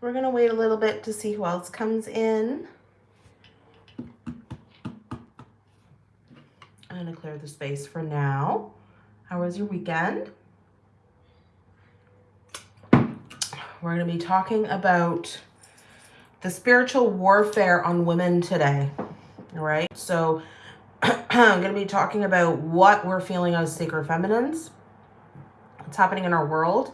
We're going to wait a little bit to see who else comes in. I'm going to clear the space for now. How was your weekend? We're going to be talking about the spiritual warfare on women today. All right. So I'm going to be talking about what we're feeling as sacred feminines, what's happening in our world,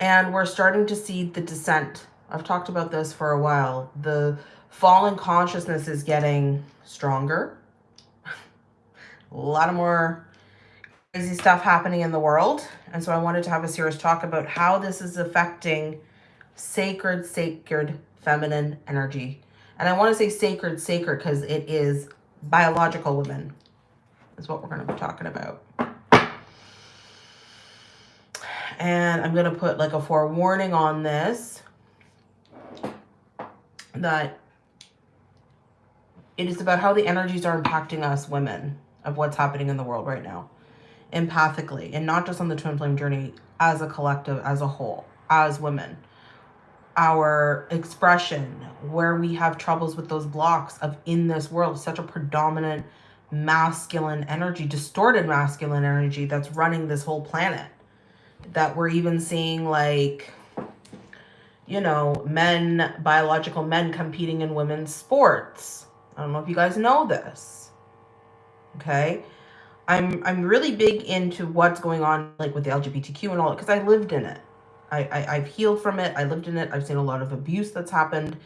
and we're starting to see the descent. I've talked about this for a while. The fallen consciousness is getting stronger. a lot of more crazy stuff happening in the world. And so I wanted to have a serious talk about how this is affecting sacred, sacred feminine energy. And I want to say sacred, sacred, because it is biological women is what we're going to be talking about. And I'm going to put like a forewarning on this that it is about how the energies are impacting us women of what's happening in the world right now empathically and not just on the twin flame journey as a collective as a whole as women. Our expression where we have troubles with those blocks of in this world such a predominant masculine energy distorted masculine energy that's running this whole planet that we're even seeing like you know men biological men competing in women's sports i don't know if you guys know this okay i'm i'm really big into what's going on like with the lgbtq and all because i lived in it I, I, I've healed from it. I lived in it. I've seen a lot of abuse that's happened.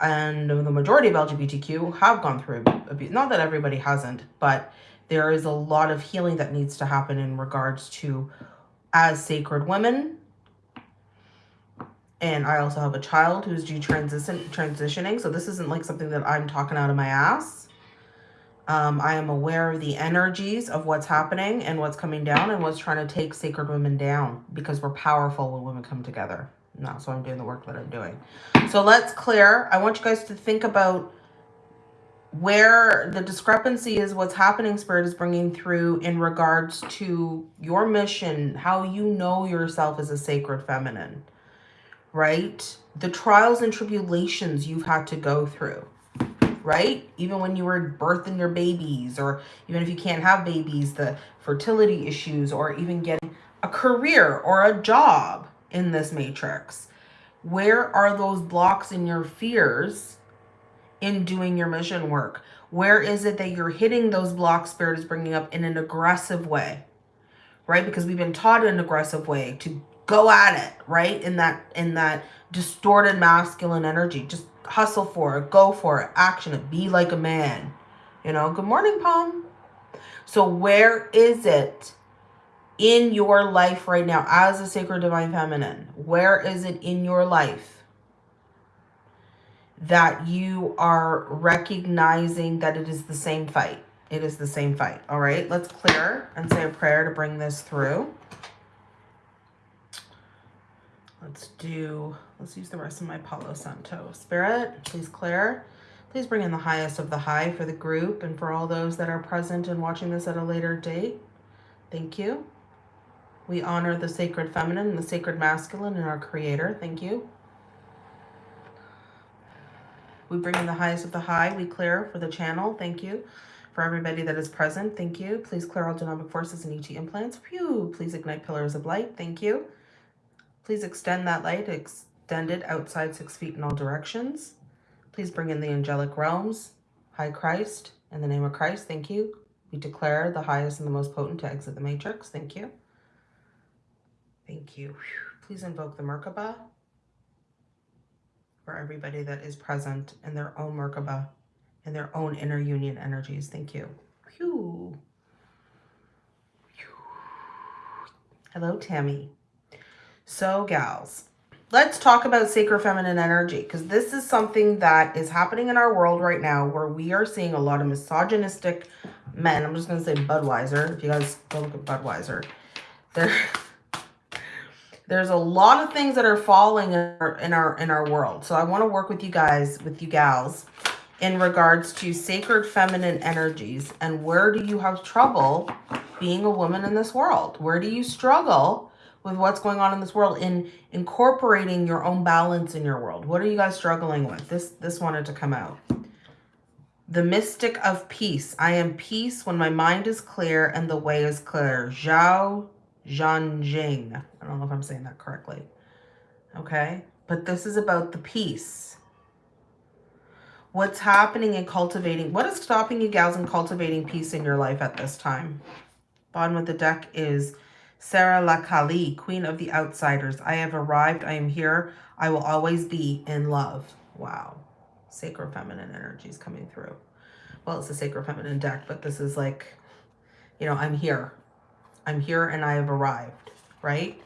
And the majority of LGBTQ have gone through abuse. Not that everybody hasn't, but there is a lot of healing that needs to happen in regards to as sacred women. And I also have a child who's detransition transitioning. So this isn't like something that I'm talking out of my ass. Um, I am aware of the energies of what's happening and what's coming down and what's trying to take sacred women down because we're powerful when women come together. And that's why I'm doing the work that I'm doing. So let's clear. I want you guys to think about where the discrepancy is what's happening spirit is bringing through in regards to your mission how you know yourself as a sacred feminine right the trials and tribulations you've had to go through right? Even when you were birthing your babies or even if you can't have babies, the fertility issues or even getting a career or a job in this matrix. Where are those blocks in your fears in doing your mission work? Where is it that you're hitting those blocks spirit is bringing up in an aggressive way, right? Because we've been taught in an aggressive way to go at it, right? In that, in that distorted masculine energy, just hustle for it, go for it, action it, be like a man. You know, good morning, Palm. So where is it in your life right now as a sacred divine feminine? Where is it in your life that you are recognizing that it is the same fight? It is the same fight. All right, let's clear and say a prayer to bring this through. Let's do, let's use the rest of my Palo Santo. Spirit, please Claire, Please bring in the highest of the high for the group and for all those that are present and watching this at a later date. Thank you. We honor the sacred feminine and the sacred masculine in our creator. Thank you. We bring in the highest of the high. We clear for the channel. Thank you. For everybody that is present, thank you. Please clear all dynamic forces and ET implants. Phew. Please ignite pillars of light. Thank you. Please extend that light, extend it outside six feet in all directions. Please bring in the angelic realms. High Christ, in the name of Christ, thank you. We declare the highest and the most potent to exit the matrix. Thank you. Thank you. Please invoke the Merkaba for everybody that is present in their own Merkaba, in their own inner union energies. Thank you. Hello, Tammy. So gals, let's talk about sacred feminine energy because this is something that is happening in our world right now where we are seeing a lot of misogynistic men. I'm just going to say Budweiser. If you guys go look at Budweiser, there, there's a lot of things that are falling in our, in our, in our world. So I want to work with you guys, with you gals in regards to sacred feminine energies and where do you have trouble being a woman in this world? Where do you struggle with what's going on in this world in incorporating your own balance in your world. What are you guys struggling with? This this wanted to come out. The mystic of peace. I am peace when my mind is clear and the way is clear. Zhao Zhanjing. I don't know if I'm saying that correctly. Okay. But this is about the peace. What's happening in cultivating? What is stopping you gals in cultivating peace in your life at this time? Bottom of the deck is Sara La Kali, Queen of the Outsiders. I have arrived. I am here. I will always be in love. Wow. Sacred feminine energy is coming through. Well, it's a sacred feminine deck, but this is like, you know, I'm here. I'm here and I have arrived, right?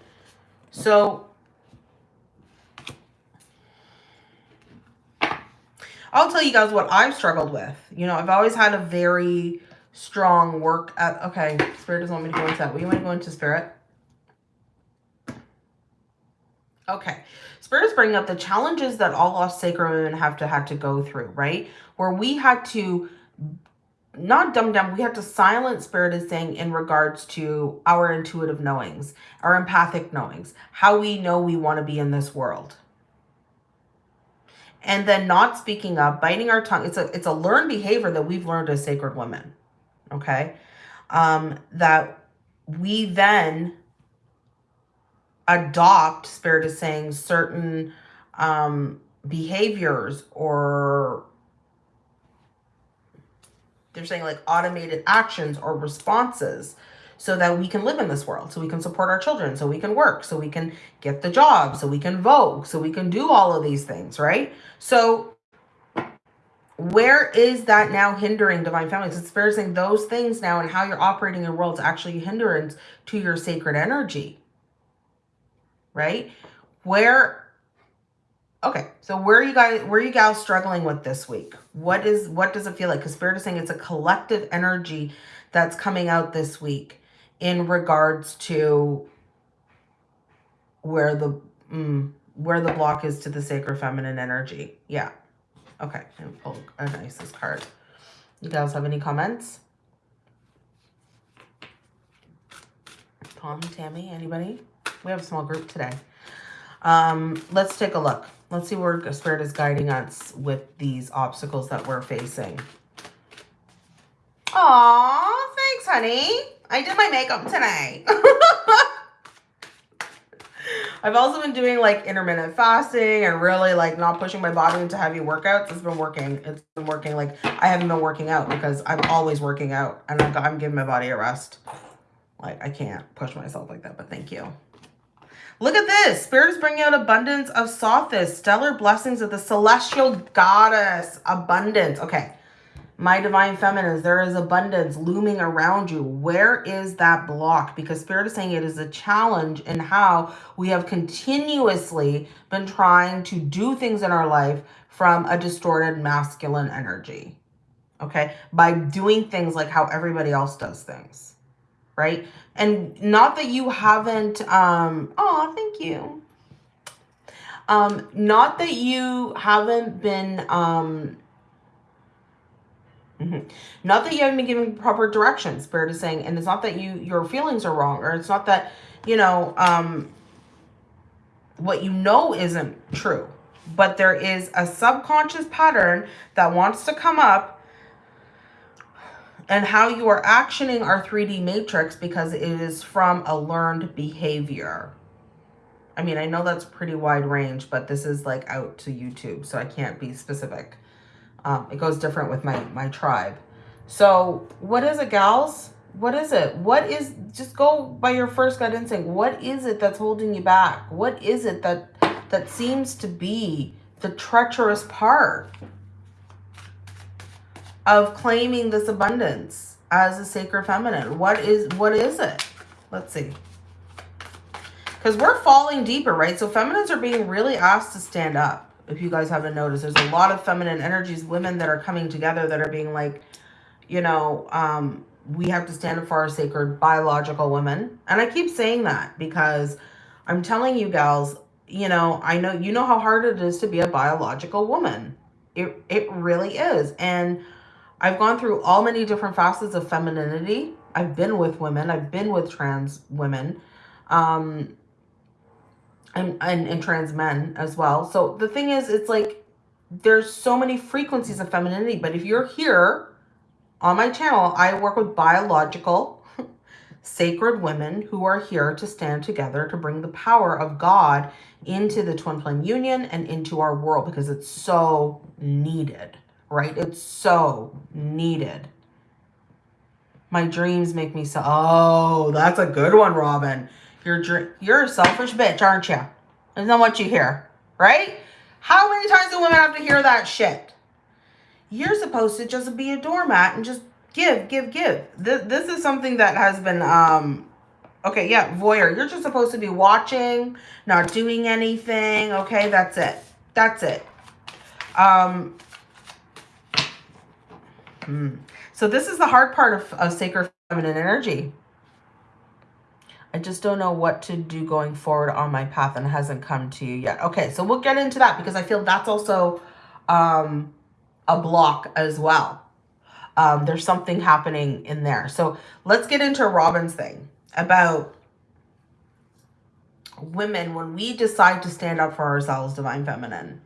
So I'll tell you guys what I've struggled with. You know, I've always had a very strong work at, okay, Spirit doesn't want me to go into that. You want to go into, Spirit? Okay. Spirit is bringing up the challenges that all lost sacred women have to had to go through, right? Where we had to not dumb down, we had to silence spirit is saying in regards to our intuitive knowings, our empathic knowings, how we know we want to be in this world. And then not speaking up, biting our tongue. It's a it's a learned behavior that we've learned as sacred women. Okay. Um, that we then adopt, spirit is saying, certain um behaviors or they're saying like automated actions or responses so that we can live in this world, so we can support our children, so we can work, so we can get the job, so we can vote, so we can do all of these things, right? So where is that now hindering divine families? It's saying those things now and how you're operating in the world is actually a hindrance to your sacred energy, right? Where Okay, so where are you guys, where are you guys struggling with this week? What is, what does it feel like? Because Spirit is saying it's a collective energy that's coming out this week in regards to where the, mm, where the block is to the sacred feminine energy. Yeah. Okay, and pull an Isis card. You guys have any comments? Tom, Tammy, anybody? We have a small group today. Um, let's take a look. Let's see where Spirit is guiding us with these obstacles that we're facing. Aw, thanks, honey. I did my makeup today. I've also been doing like intermittent fasting and really like not pushing my body into heavy workouts. It's been working. It's been working. Like I haven't been working out because I'm always working out and I'm, I'm giving my body a rest. Like I can't push myself like that, but thank you. Look at this. Spirit is bringing out abundance of Sothis, stellar blessings of the celestial goddess. Abundance. Okay. My divine feminines, there is abundance looming around you. Where is that block? Because Spirit is saying it is a challenge in how we have continuously been trying to do things in our life from a distorted masculine energy. Okay. By doing things like how everybody else does things. Right. And not that you haven't, um, oh, thank you. Um, not that you haven't been, um, mm -hmm. not that you haven't been given proper direction, Spirit is saying, and it's not that you, your feelings are wrong, or it's not that, you know, um, what you know isn't true, but there is a subconscious pattern that wants to come up and how you are actioning our 3D matrix because it is from a learned behavior. I mean, I know that's pretty wide range, but this is like out to YouTube, so I can't be specific. Um, it goes different with my, my tribe. So what is it, gals? What is it? What is, just go by your first gut instinct. What is it that's holding you back? What is it that, that seems to be the treacherous part? of claiming this abundance as a sacred feminine? What is what is it? Let's see. Because we're falling deeper, right? So feminines are being really asked to stand up. If you guys haven't noticed, there's a lot of feminine energies, women that are coming together that are being like, you know, um, we have to stand up for our sacred biological women. And I keep saying that because I'm telling you gals, you know, I know, you know how hard it is to be a biological woman. It, it really is. And I've gone through all many different facets of femininity. I've been with women. I've been with trans women. Um, and, and, and trans men as well. So the thing is, it's like there's so many frequencies of femininity. But if you're here on my channel, I work with biological, sacred women who are here to stand together to bring the power of God into the twin flame union and into our world because it's so needed, right? It's so needed. My dreams make me so, oh, that's a good one, Robin. You're, you're a selfish bitch, aren't you? Isn't that what you hear, right? How many times do women have to hear that shit? You're supposed to just be a doormat and just give, give, give. This, this is something that has been, um, okay, yeah, voyeur. You're just supposed to be watching, not doing anything. Okay, that's it. That's it. Um, hmm. So this is the hard part of, of sacred feminine energy. I just don't know what to do going forward on my path and hasn't come to you yet. Okay, so we'll get into that because I feel that's also um, a block as well. Um, there's something happening in there. So let's get into Robin's thing about women when we decide to stand up for ourselves, divine feminine.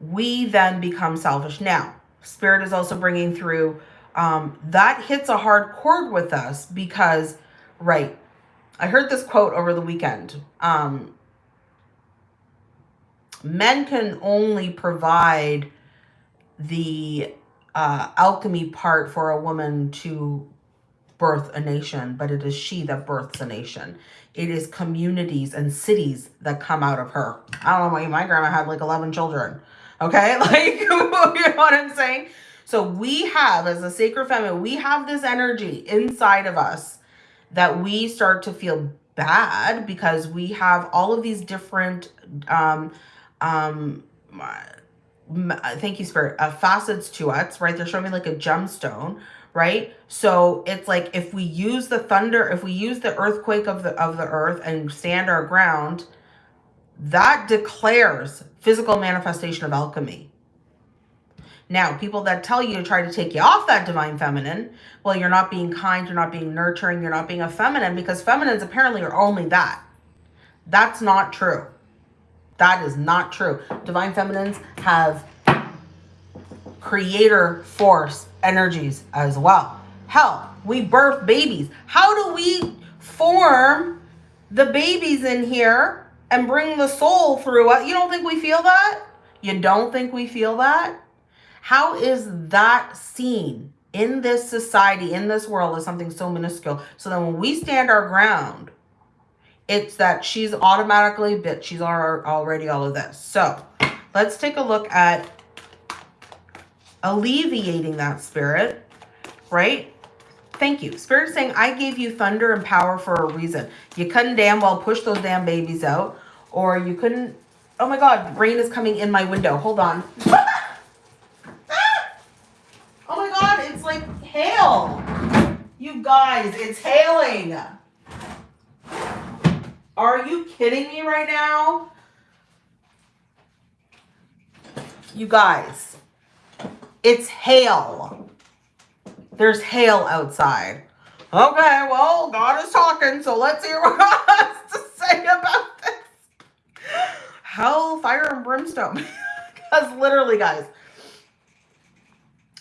We then become selfish. Now, spirit is also bringing through um, that hits a hard chord with us because, right, I heard this quote over the weekend. Um, men can only provide the uh, alchemy part for a woman to birth a nation, but it is she that births a nation. It is communities and cities that come out of her. I don't know why my grandma had like 11 children. Okay, like, you know what I'm saying? So we have, as a sacred feminine, we have this energy inside of us that we start to feel bad because we have all of these different um um thank you spirit uh, facets to us right? They're showing me like a gemstone right? So it's like if we use the thunder if we use the earthquake of the of the earth and stand our ground that declares physical manifestation of alchemy now, people that tell you to try to take you off that divine feminine, well, you're not being kind, you're not being nurturing, you're not being a feminine because feminines apparently are only that. That's not true. That is not true. Divine feminines have creator force energies as well. Hell, we birth babies. How do we form the babies in here and bring the soul through it? You don't think we feel that? You don't think we feel that? How is that seen in this society, in this world as something so minuscule? So then when we stand our ground, it's that she's automatically bit. She's already all of this. So let's take a look at alleviating that spirit, right? Thank you. Spirit saying, I gave you thunder and power for a reason. You couldn't damn well push those damn babies out or you couldn't. Oh my God, rain is coming in my window. Hold on. hail. You guys, it's hailing. Are you kidding me right now? You guys, it's hail. There's hail outside. Okay, well, God is talking, so let's hear what God has to say about this. Hell, fire, and brimstone. because literally, guys,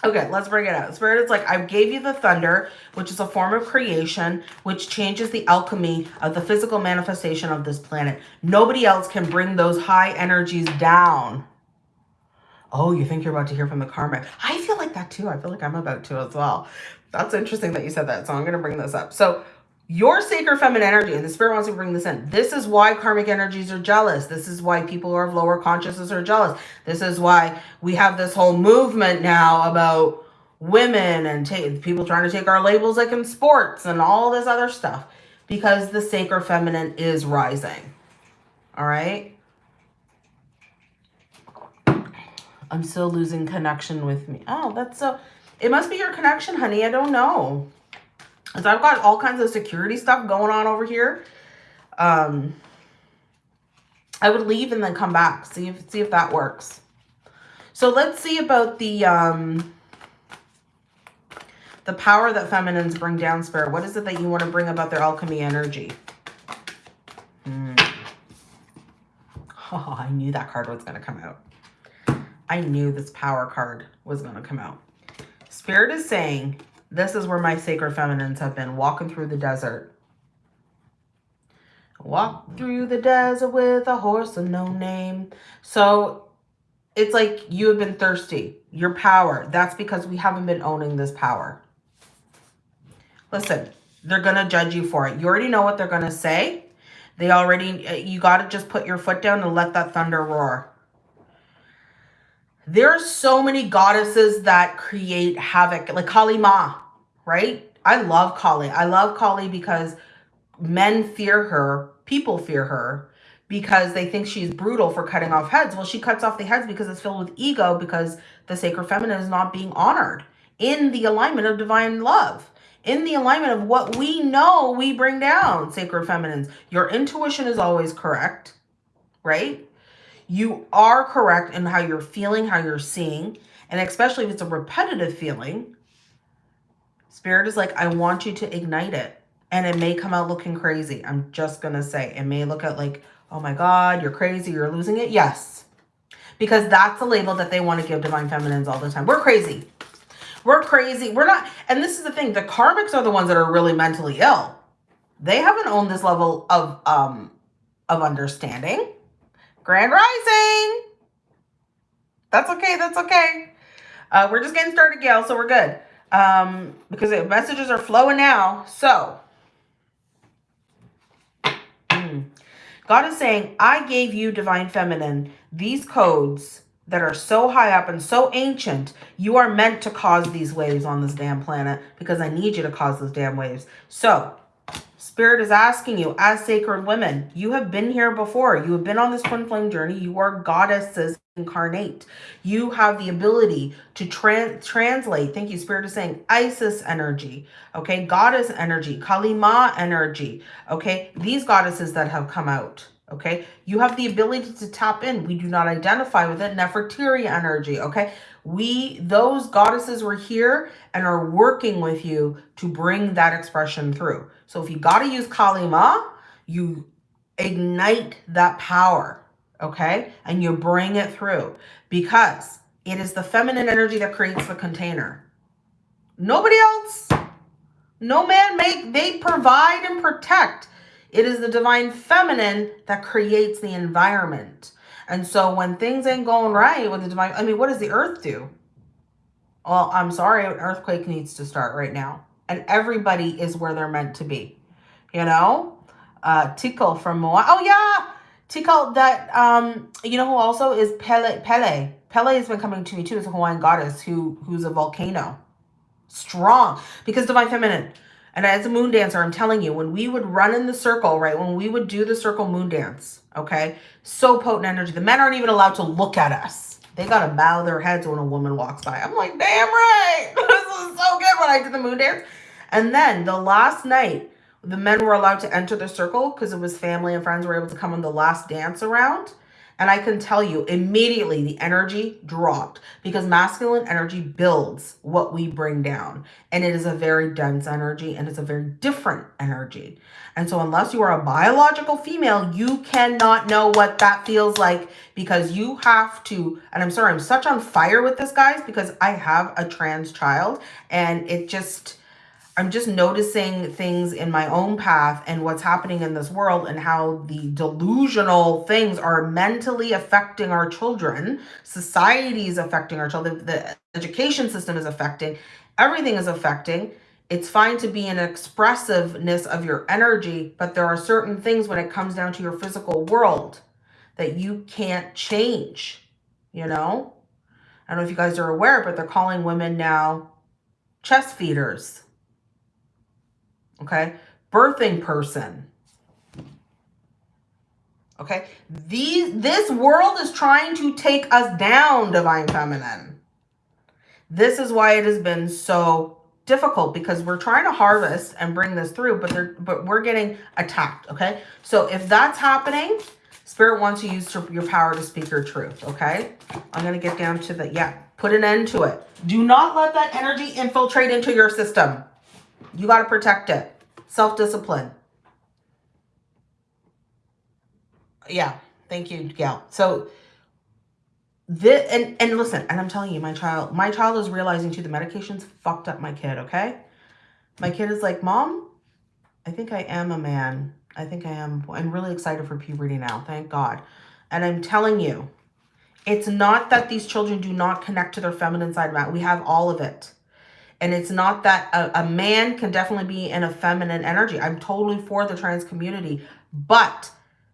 Okay, let's bring it out. Spirit is like, I gave you the thunder, which is a form of creation, which changes the alchemy of the physical manifestation of this planet. Nobody else can bring those high energies down. Oh, you think you're about to hear from the karmic. I feel like that too. I feel like I'm about to as well. That's interesting that you said that. So I'm going to bring this up. So your sacred feminine energy, and the spirit wants to bring this in. This is why karmic energies are jealous. This is why people who are of lower consciousness are jealous. This is why we have this whole movement now about women and people trying to take our labels like in sports and all this other stuff because the sacred feminine is rising. All right. I'm still losing connection with me. Oh, that's so, it must be your connection, honey. I don't know. So I've got all kinds of security stuff going on over here. Um, I would leave and then come back. See if see if that works. So let's see about the um, the power that feminines bring down, Spirit. What is it that you want to bring about their alchemy energy? Hmm. Oh, I knew that card was going to come out. I knew this power card was going to come out. Spirit is saying, this is where my sacred feminines have been walking through the desert. Walk through the desert with a horse of no name. So it's like you have been thirsty. Your power. That's because we haven't been owning this power. Listen, they're going to judge you for it. You already know what they're going to say. They already, uh, you got to just put your foot down and let that thunder roar. There are so many goddesses that create havoc, like Kali Ma, right? I love Kali. I love Kali because men fear her, people fear her because they think she's brutal for cutting off heads. Well, she cuts off the heads because it's filled with ego because the sacred feminine is not being honored in the alignment of divine love in the alignment of what we know we bring down, sacred feminines. Your intuition is always correct, right? You are correct in how you're feeling, how you're seeing, and especially if it's a repetitive feeling, spirit is like, I want you to ignite it. And it may come out looking crazy. I'm just going to say, it may look at like, oh my God, you're crazy, you're losing it. Yes. Because that's the label that they want to give divine feminines all the time. We're crazy. We're crazy. We're not. And this is the thing. The karmics are the ones that are really mentally ill. They haven't owned this level of, um, of understanding. Grand Rising. That's okay. That's okay. Uh, we're just getting started, Gail, so we're good. Um, because the messages are flowing now. So, mm, God is saying, I gave you, Divine Feminine, these codes that are so high up and so ancient, you are meant to cause these waves on this damn planet because I need you to cause those damn waves. So, Spirit is asking you, as sacred women, you have been here before. You have been on this twin flame journey. You are goddesses incarnate. You have the ability to tra translate. Thank you, Spirit is saying Isis energy, okay? Goddess energy, Kali Ma energy, okay? These goddesses that have come out, okay? You have the ability to tap in. We do not identify with it. Nefertiri energy, okay? We, those goddesses were here and are working with you to bring that expression through. So if you got to use Kali Ma, you ignite that power, okay? And you bring it through because it is the feminine energy that creates the container. Nobody else. No man make, they provide and protect. It is the divine feminine that creates the environment. And so when things ain't going right with the divine, I mean, what does the earth do? Well, I'm sorry, an earthquake needs to start right now. And everybody is where they're meant to be. You know? Uh, Te Kā from Moana. Oh, yeah. Te Kā, that, um, you know who also is Pele? Pele. Pele has been coming to me too as a Hawaiian goddess who who's a volcano. Strong. Because divine feminine and as a moon dancer, I'm telling you, when we would run in the circle, right, when we would do the circle moon dance, okay, so potent energy. The men aren't even allowed to look at us. They got to bow their heads when a woman walks by. I'm like, damn right. this is so good when I did the moon dance. And then the last night, the men were allowed to enter the circle because it was family and friends were able to come on the last dance around. And I can tell you immediately the energy dropped because masculine energy builds what we bring down. And it is a very dense energy and it's a very different energy. And so unless you are a biological female, you cannot know what that feels like because you have to, and I'm sorry, I'm such on fire with this, guys, because I have a trans child and it just, I'm just noticing things in my own path and what's happening in this world and how the delusional things are mentally affecting our children. Society is affecting our children. The education system is affecting. Everything is affecting. It's fine to be an expressiveness of your energy, but there are certain things when it comes down to your physical world that you can't change, you know? I don't know if you guys are aware, but they're calling women now chest feeders okay? Birthing person. Okay? These, this world is trying to take us down, Divine Feminine. This is why it has been so difficult because we're trying to harvest and bring this through, but they're, but we're getting attacked, okay? So if that's happening, Spirit wants to use your power to speak your truth, okay? I'm going to get down to the, yeah, put an end to it. Do not let that energy infiltrate into your system. You got to protect it. Self-discipline. Yeah, Thank you, Gail. So this and and listen, and I'm telling you, my child, my child is realizing too the medication's fucked up my kid. Okay, my kid is like, mom, I think I am a man. I think I am. I'm really excited for puberty now. Thank God. And I'm telling you, it's not that these children do not connect to their feminine side. Matt. We have all of it. And it's not that a, a man can definitely be in a feminine energy. I'm totally for the trans community, but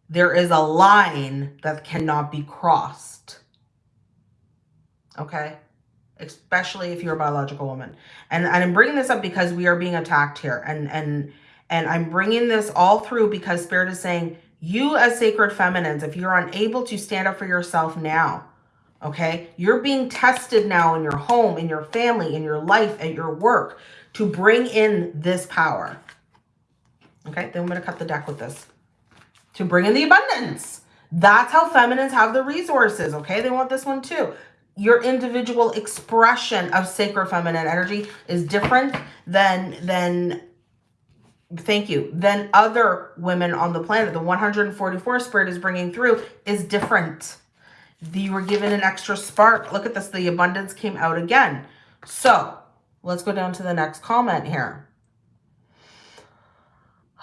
there is a line that cannot be crossed. Okay. Especially if you're a biological woman. And, and I'm bringing this up because we are being attacked here. And, and, and I'm bringing this all through because Spirit is saying, you as sacred feminines, if you're unable to stand up for yourself now, okay, you're being tested now in your home, in your family, in your life, at your work to bring in this power. Okay, then I'm going to cut the deck with this to bring in the abundance. That's how feminines have the resources. Okay, they want this one too. Your individual expression of sacred feminine energy is different than than thank you than other women on the planet. The 144 spirit is bringing through is different. You were given an extra spark. Look at this. The abundance came out again. So let's go down to the next comment here.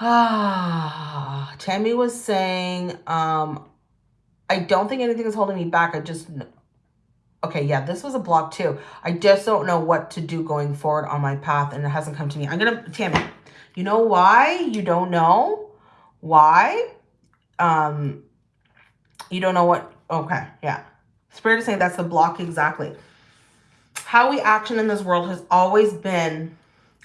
Ah, Tammy was saying, um, I don't think anything is holding me back. I just, okay, yeah, this was a block too. I just don't know what to do going forward on my path and it hasn't come to me. I'm going to, Tammy, you know why you don't know? Why? Um, you don't know what, okay, yeah. Spirit is saying that's the block exactly. How we action in this world has always been,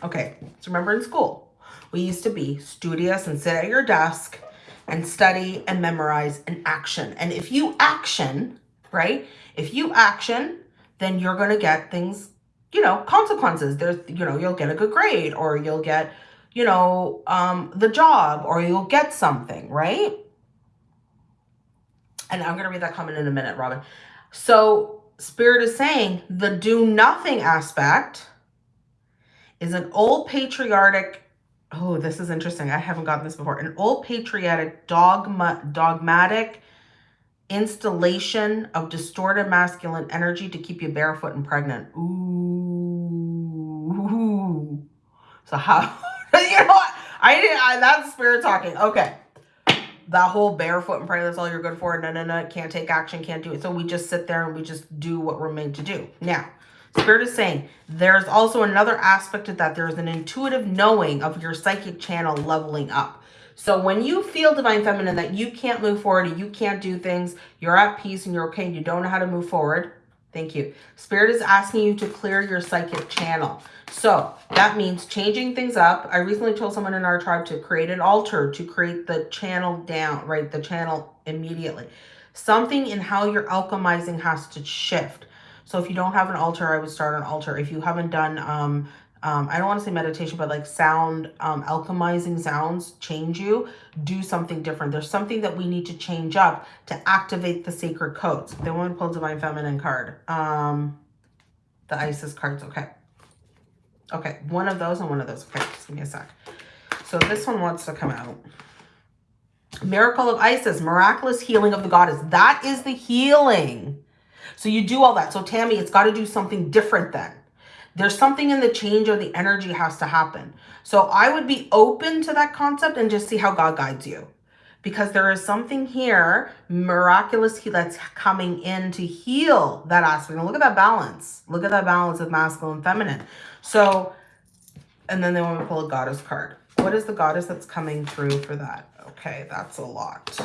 okay, so remember in school, we used to be studious and sit at your desk and study and memorize and action. And if you action, right? If you action, then you're going to get things, you know, consequences. There's, you know, you'll get a good grade or you'll get, you know, um, the job or you'll get something, right? And I'm going to read that comment in a minute, Robin. So Spirit is saying the do nothing aspect is an old patriotic oh this is interesting. I haven't gotten this before. An old patriotic dogma dogmatic installation of distorted masculine energy to keep you barefoot and pregnant. Ooh. So how you know what? I didn't I, that's spirit talking. Okay that whole barefoot and pray that's all you're good for no no no can't take action can't do it so we just sit there and we just do what we're made to do now Spirit is saying there's also another aspect of that. There's an intuitive knowing of your psychic channel leveling up. So when you feel divine feminine that you can't move forward, you can't do things, you're at peace and you're okay, and you don't know how to move forward. Thank you. Spirit is asking you to clear your psychic channel. So that means changing things up. I recently told someone in our tribe to create an altar to create the channel down, right? The channel immediately. Something in how you're alchemizing has to shift. So if you don't have an altar, I would start an altar. If you haven't done, um, um, I don't want to say meditation, but like sound, um, alchemizing sounds change you, do something different. There's something that we need to change up to activate the sacred codes. They want to pull Divine Feminine card. Um, the Isis cards, okay. Okay, one of those and one of those. Okay, just give me a sec. So this one wants to come out. Miracle of Isis, miraculous healing of the goddess. That is the healing. So you do all that. So Tammy, it's got to do something different then. There's something in the change or the energy has to happen. So I would be open to that concept and just see how God guides you. Because there is something here, miraculous, that's coming in to heal that aspect. And look at that balance. Look at that balance of masculine and feminine. So, and then they want to pull a goddess card. What is the goddess that's coming through for that? Okay, that's a lot.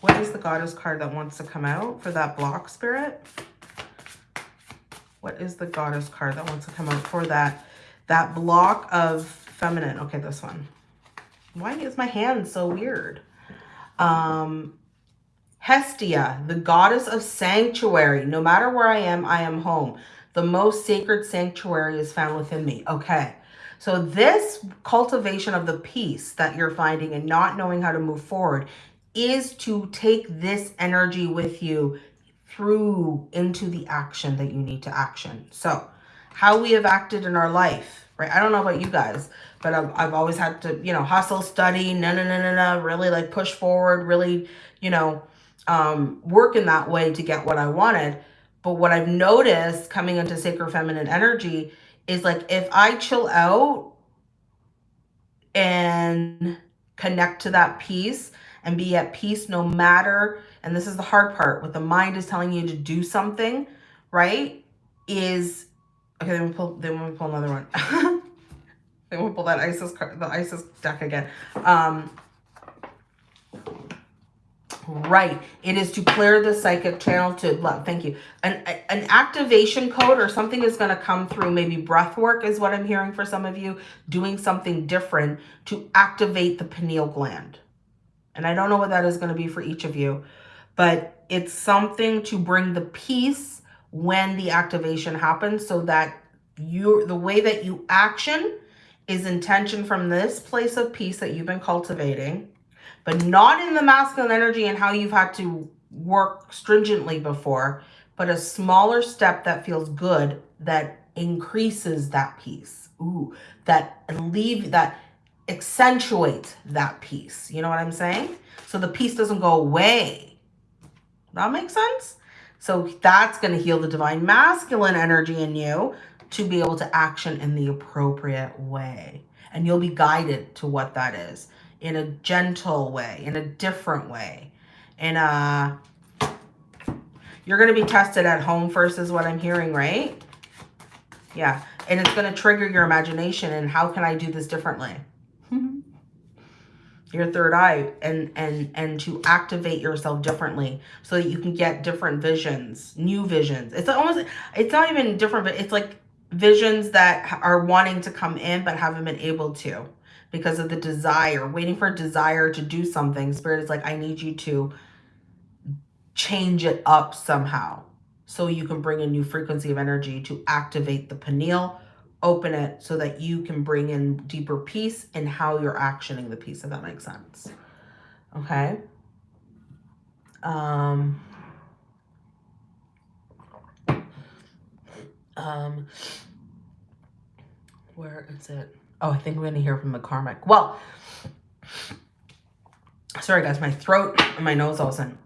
What is the goddess card that wants to come out for that block spirit? What is the goddess card that wants to come out for that, that block of feminine? Okay, this one. Why is my hand so weird? Um, Hestia, the goddess of sanctuary. No matter where I am, I am home. The most sacred sanctuary is found within me. Okay. So this cultivation of the peace that you're finding and not knowing how to move forward is to take this energy with you through into the action that you need to action. So how we have acted in our life, right? I don't know about you guys, but I've, I've always had to, you know, hustle, study, no, no, no, no, no, really like push forward, really, you know, um, work in that way to get what I wanted. But what I've noticed coming into sacred feminine energy is like if I chill out and connect to that peace and be at peace no matter, and this is the hard part, what the mind is telling you to do something, right? Is okay, then we pull then we pull another one. then we pull that Isis card, the Isis deck again. Um Right. It is to clear the psychic channel to love. Thank you. An, an activation code or something is going to come through. Maybe breath work is what I'm hearing for some of you. Doing something different to activate the pineal gland. And I don't know what that is going to be for each of you. But it's something to bring the peace when the activation happens so that you the way that you action is intention from this place of peace that you've been cultivating but not in the masculine energy and how you've had to work stringently before, but a smaller step that feels good that increases that peace. Ooh, that leave that accentuates that peace. You know what I'm saying? So the peace doesn't go away. That makes sense? So that's going to heal the divine masculine energy in you to be able to action in the appropriate way. And you'll be guided to what that is in a gentle way, in a different way. In a, uh, you're going to be tested at home first is what I'm hearing, right? Yeah. And it's going to trigger your imagination and how can I do this differently? Your third eye and and and to activate yourself differently so that you can get different visions new visions it's almost it's not even different but it's like visions that are wanting to come in but haven't been able to because of the desire, waiting for a desire to do something. Spirit is like, I need you to change it up somehow so you can bring a new frequency of energy to activate the pineal, open it so that you can bring in deeper peace in how you're actioning the peace, if that makes sense. Okay. Um, um, where is it? Oh, I think we're going to hear from the karmic. Well, sorry guys, my throat and my nose all of a sudden.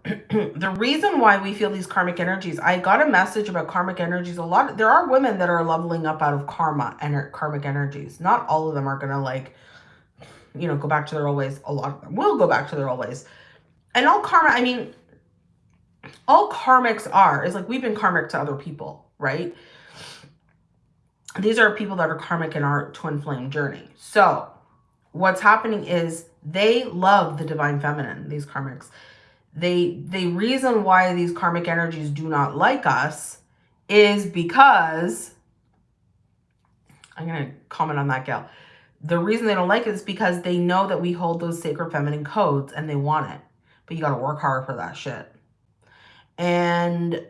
the reason why we feel these karmic energies, I got a message about karmic energies. A lot, of, there are women that are leveling up out of karma and karmic energies. Not all of them are to like, you know, go back to their old ways. A lot of them will go back to their old ways. And all karma, I mean, all karmics are, is like we've been karmic to other people, right? these are people that are karmic in our twin flame journey. So what's happening is they love the divine feminine, these karmics. They, the reason why these karmic energies do not like us is because, I'm going to comment on that, Gail. The reason they don't like it is because they know that we hold those sacred feminine codes and they want it. But you got to work hard for that shit. And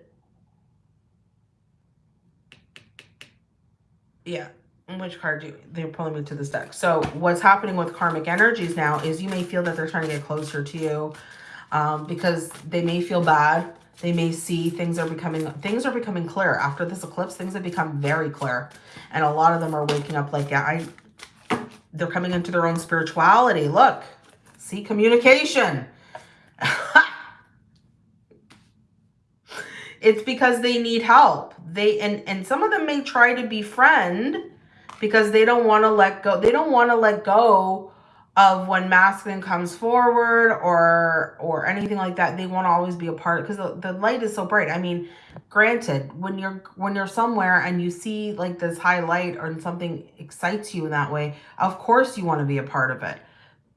yeah which card do you, they're pulling me to this deck so what's happening with karmic energies now is you may feel that they're trying to get closer to you um, because they may feel bad. They may see things are becoming things are becoming clear. After this eclipse things have become very clear. And a lot of them are waking up like yeah i they're coming into their own spirituality. Look see communication. It's because they need help. They and and some of them may try to befriend because they don't want to let go they don't want to let go of when masculine comes forward or or anything like that. They want to always be a part because the, the light is so bright. I mean granted when you're when you're somewhere and you see like this high light or something excites you in that way of course you want to be a part of it.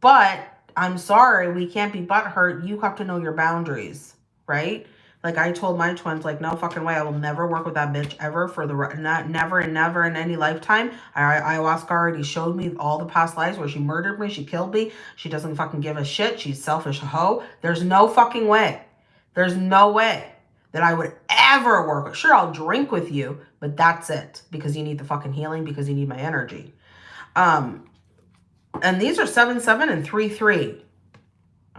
But i'm sorry we can't be butthurt. You have to know your boundaries right like I told my twins, like, no fucking way. I will never work with that bitch ever for the, not, never and never in any lifetime. I, ayahuasca already showed me all the past lives where she murdered me. She killed me. She doesn't fucking give a shit. She's selfish hoe. There's no fucking way. There's no way that I would ever work with. Sure, I'll drink with you, but that's it. Because you need the fucking healing, because you need my energy. Um, and these are 7-7 and 3-3.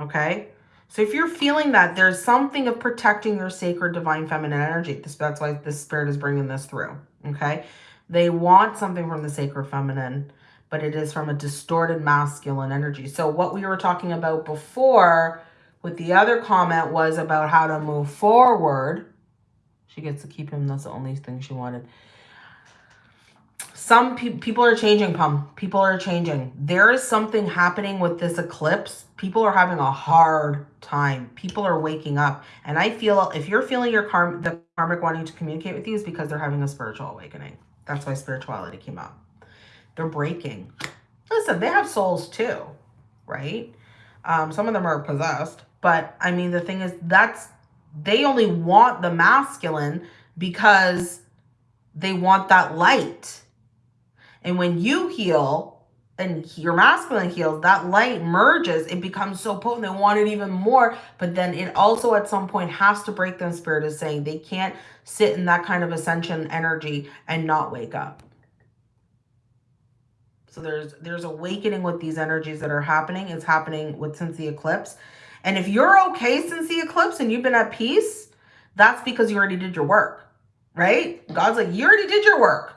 Okay? So if you're feeling that, there's something of protecting your sacred divine feminine energy. That's why the spirit is bringing this through, okay? They want something from the sacred feminine, but it is from a distorted masculine energy. So what we were talking about before with the other comment was about how to move forward. She gets to keep him. That's the only thing she wanted. Some pe people are changing, Pum. People are changing. There is something happening with this eclipse. People are having a hard time. People are waking up. And I feel if you're feeling your karm the karmic wanting to communicate with you is because they're having a spiritual awakening. That's why spirituality came up. They're breaking. Listen, they have souls too, right? Um, some of them are possessed. But I mean, the thing is, that's they only want the masculine because they want that light. And when you heal and your masculine heals, that light merges. It becomes so potent. They want it even more. But then it also at some point has to break them. Spirit is saying they can't sit in that kind of ascension energy and not wake up. So there's there's awakening with these energies that are happening. It's happening with since the eclipse. And if you're okay since the eclipse and you've been at peace, that's because you already did your work, right? God's like, you already did your work.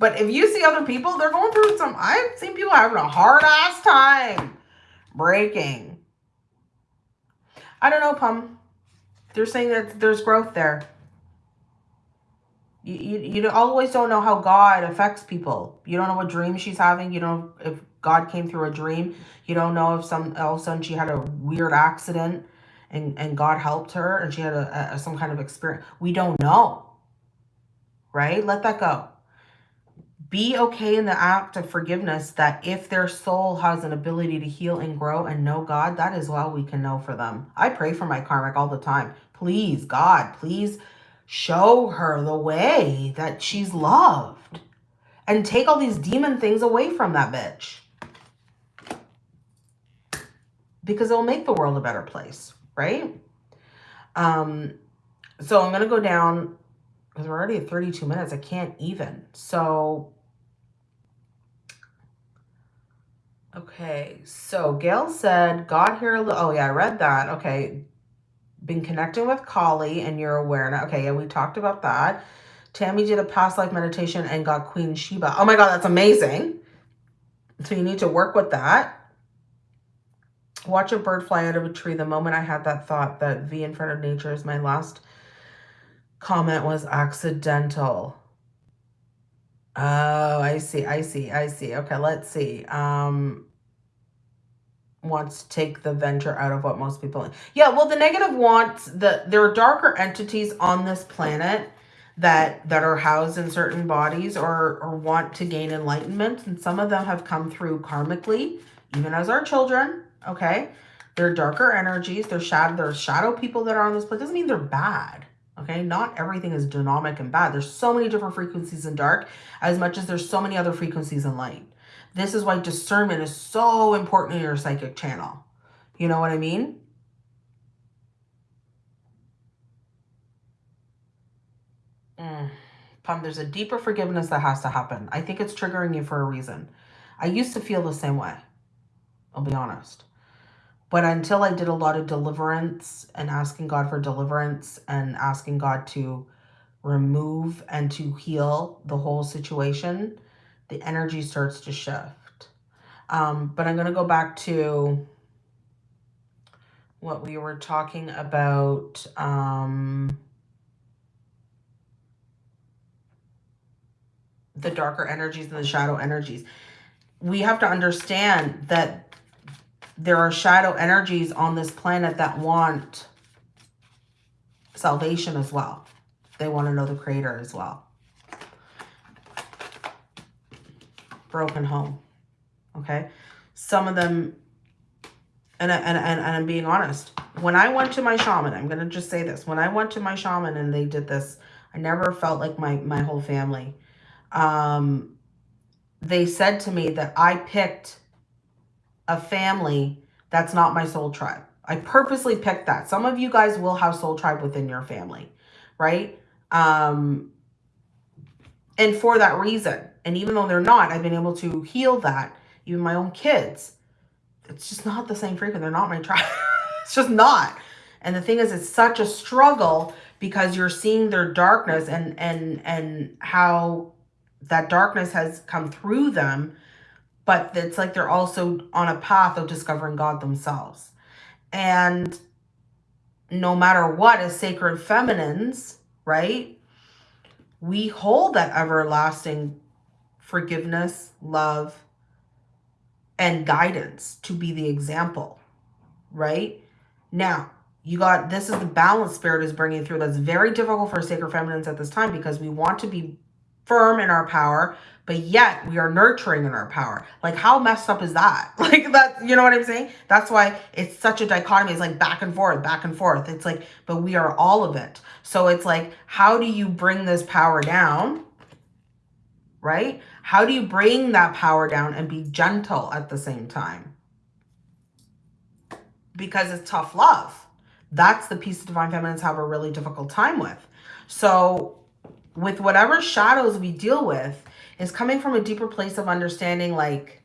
But if you see other people, they're going through some, I've seen people having a hard ass time breaking. I don't know, Pum. They're saying that there's growth there. You, you, you always don't know how God affects people. You don't know what dream she's having. You don't if God came through a dream. You don't know if some all of a sudden she had a weird accident and, and God helped her and she had a, a some kind of experience. We don't know. Right? Let that go. Be okay in the act of forgiveness that if their soul has an ability to heal and grow and know God, that is all we can know for them. I pray for my karmic all the time. Please, God, please show her the way that she's loved and take all these demon things away from that bitch because it'll make the world a better place, right? Um, so I'm going to go down because we're already at 32 minutes. I can't even. So, okay. So Gail said, God here. Oh, yeah, I read that. Okay. Been connecting with Kali and you're aware now. Okay, yeah, we talked about that. Tammy did a past life meditation and got Queen Sheba. Oh my God, that's amazing. So you need to work with that. Watch a bird fly out of a tree. The moment I had that thought that V in front of nature is my last comment was accidental. Oh, I see. I see. I see. Okay, let's see. Um, wants to take the venture out of what most people yeah well the negative wants the there are darker entities on this planet that that are housed in certain bodies or or want to gain enlightenment and some of them have come through karmically even as our children okay? They're darker energies. They're shadow, they're shadow people that are on this planet. Doesn't mean they're bad, okay? Not everything is dynamic and bad. There's so many different frequencies in dark as much as there's so many other frequencies in light. This is why discernment is so important in your psychic channel. You know what I mean? Mm. Pum, there's a deeper forgiveness that has to happen. I think it's triggering you for a reason. I used to feel the same way. I'll be honest. But until I did a lot of deliverance and asking God for deliverance and asking God to remove and to heal the whole situation, the energy starts to shift. Um, but I'm going to go back to what we were talking about. Um, the darker energies and the shadow energies. We have to understand that there are shadow energies on this planet that want salvation as well. They want to know the creator as well. Broken home. Okay. Some of them, and, and, and, and I'm being honest, when I went to my shaman, I'm going to just say this. When I went to my shaman and they did this, I never felt like my, my whole family. Um, they said to me that I picked a family that's not my soul tribe. I purposely picked that. Some of you guys will have soul tribe within your family, right? Um, and for that reason, and even though they're not, I've been able to heal that. Even my own kids, it's just not the same frequency. They're not my tribe. it's just not. And the thing is, it's such a struggle because you're seeing their darkness and and and how that darkness has come through them but it's like they're also on a path of discovering God themselves. And no matter what, as sacred feminines, right, we hold that everlasting forgiveness, love, and guidance to be the example, right? Now, you got this is the balance spirit is bringing through that's very difficult for sacred feminines at this time because we want to be firm in our power but yet we are nurturing in our power. Like how messed up is that? Like that, you know what I'm saying? That's why it's such a dichotomy. It's like back and forth, back and forth. It's like, but we are all of it. So it's like, how do you bring this power down? Right? How do you bring that power down and be gentle at the same time? Because it's tough love. That's the piece of divine feminines have a really difficult time with. So with whatever shadows we deal with, is coming from a deeper place of understanding like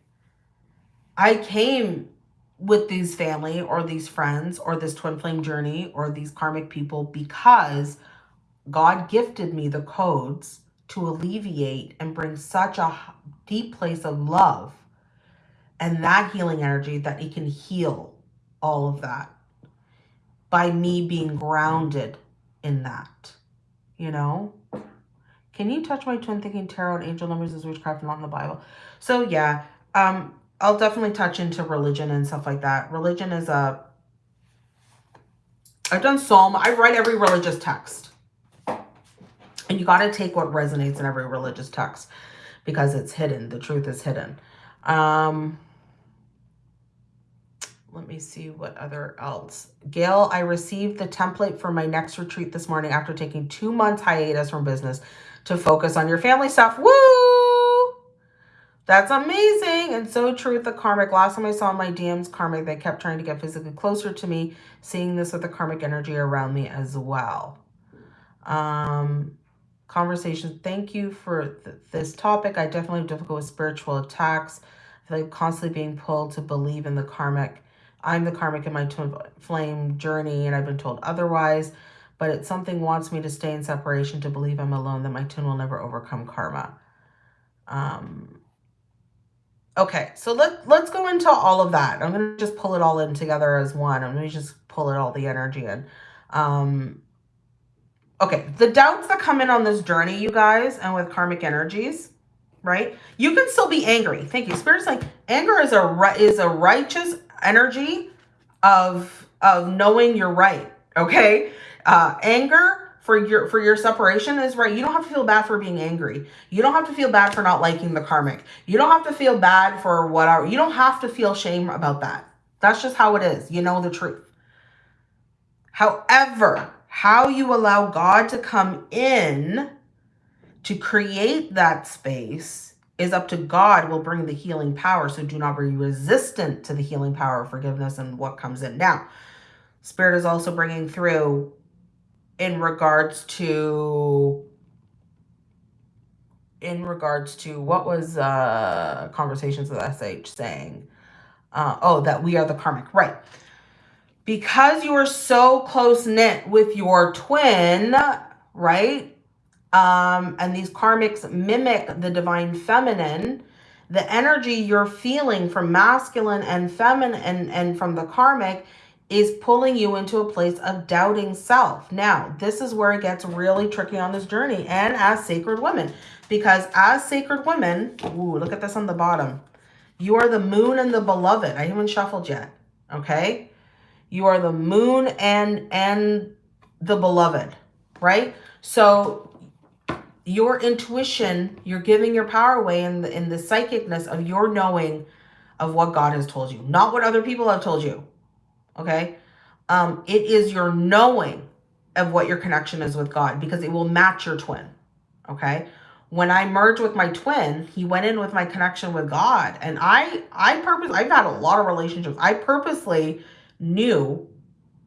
I came with these family or these friends or this twin flame journey or these karmic people because God gifted me the codes to alleviate and bring such a deep place of love and that healing energy that it can heal all of that by me being grounded in that, you know? Can you touch my twin thinking tarot and angel numbers is witchcraft not in the Bible? So yeah, um, I'll definitely touch into religion and stuff like that. Religion is a, I've done Psalm, I write every religious text. And you got to take what resonates in every religious text because it's hidden. The truth is hidden. Um, let me see what other else. Gail, I received the template for my next retreat this morning after taking two months hiatus from business to focus on your family stuff. Woo! That's amazing and so true with the karmic. Last time I saw my DMs karmic, they kept trying to get physically closer to me, seeing this with the karmic energy around me as well. Um, conversation. Thank you for th this topic. I definitely have difficult with spiritual attacks. I feel like constantly being pulled to believe in the karmic. I'm the karmic in my twin flame journey and I've been told otherwise but it's something wants me to stay in separation to believe I'm alone, that my twin will never overcome karma. Um, okay, so let, let's go into all of that. I'm going to just pull it all in together as one. I'm going to just pull it all the energy in. Um, okay, the doubts that come in on this journey, you guys, and with karmic energies, right? You can still be angry. Thank you. Spirit's like anger is a is a righteous energy of of knowing you're right. Okay, uh, anger for your for your separation is right. You don't have to feel bad for being angry. You don't have to feel bad for not liking the karmic. You don't have to feel bad for whatever. You don't have to feel shame about that. That's just how it is. You know the truth. However, how you allow God to come in to create that space is up to God will bring the healing power. So do not be resistant to the healing power of forgiveness and what comes in. Now, Spirit is also bringing through in regards to in regards to what was uh conversations with sh saying? Uh oh that we are the karmic. Right. Because you are so close knit with your twin right um and these karmics mimic the divine feminine the energy you're feeling from masculine and feminine and and from the karmic is pulling you into a place of doubting self. Now, this is where it gets really tricky on this journey and as sacred women. Because as sacred women, ooh, look at this on the bottom. You are the moon and the beloved. I haven't shuffled yet, okay? You are the moon and and the beloved, right? So your intuition, you're giving your power away in the, in the psychicness of your knowing of what God has told you, not what other people have told you okay? Um, it is your knowing of what your connection is with God because it will match your twin, okay? When I merged with my twin, he went in with my connection with God. And I, I purpose, I've had a lot of relationships. I purposely knew,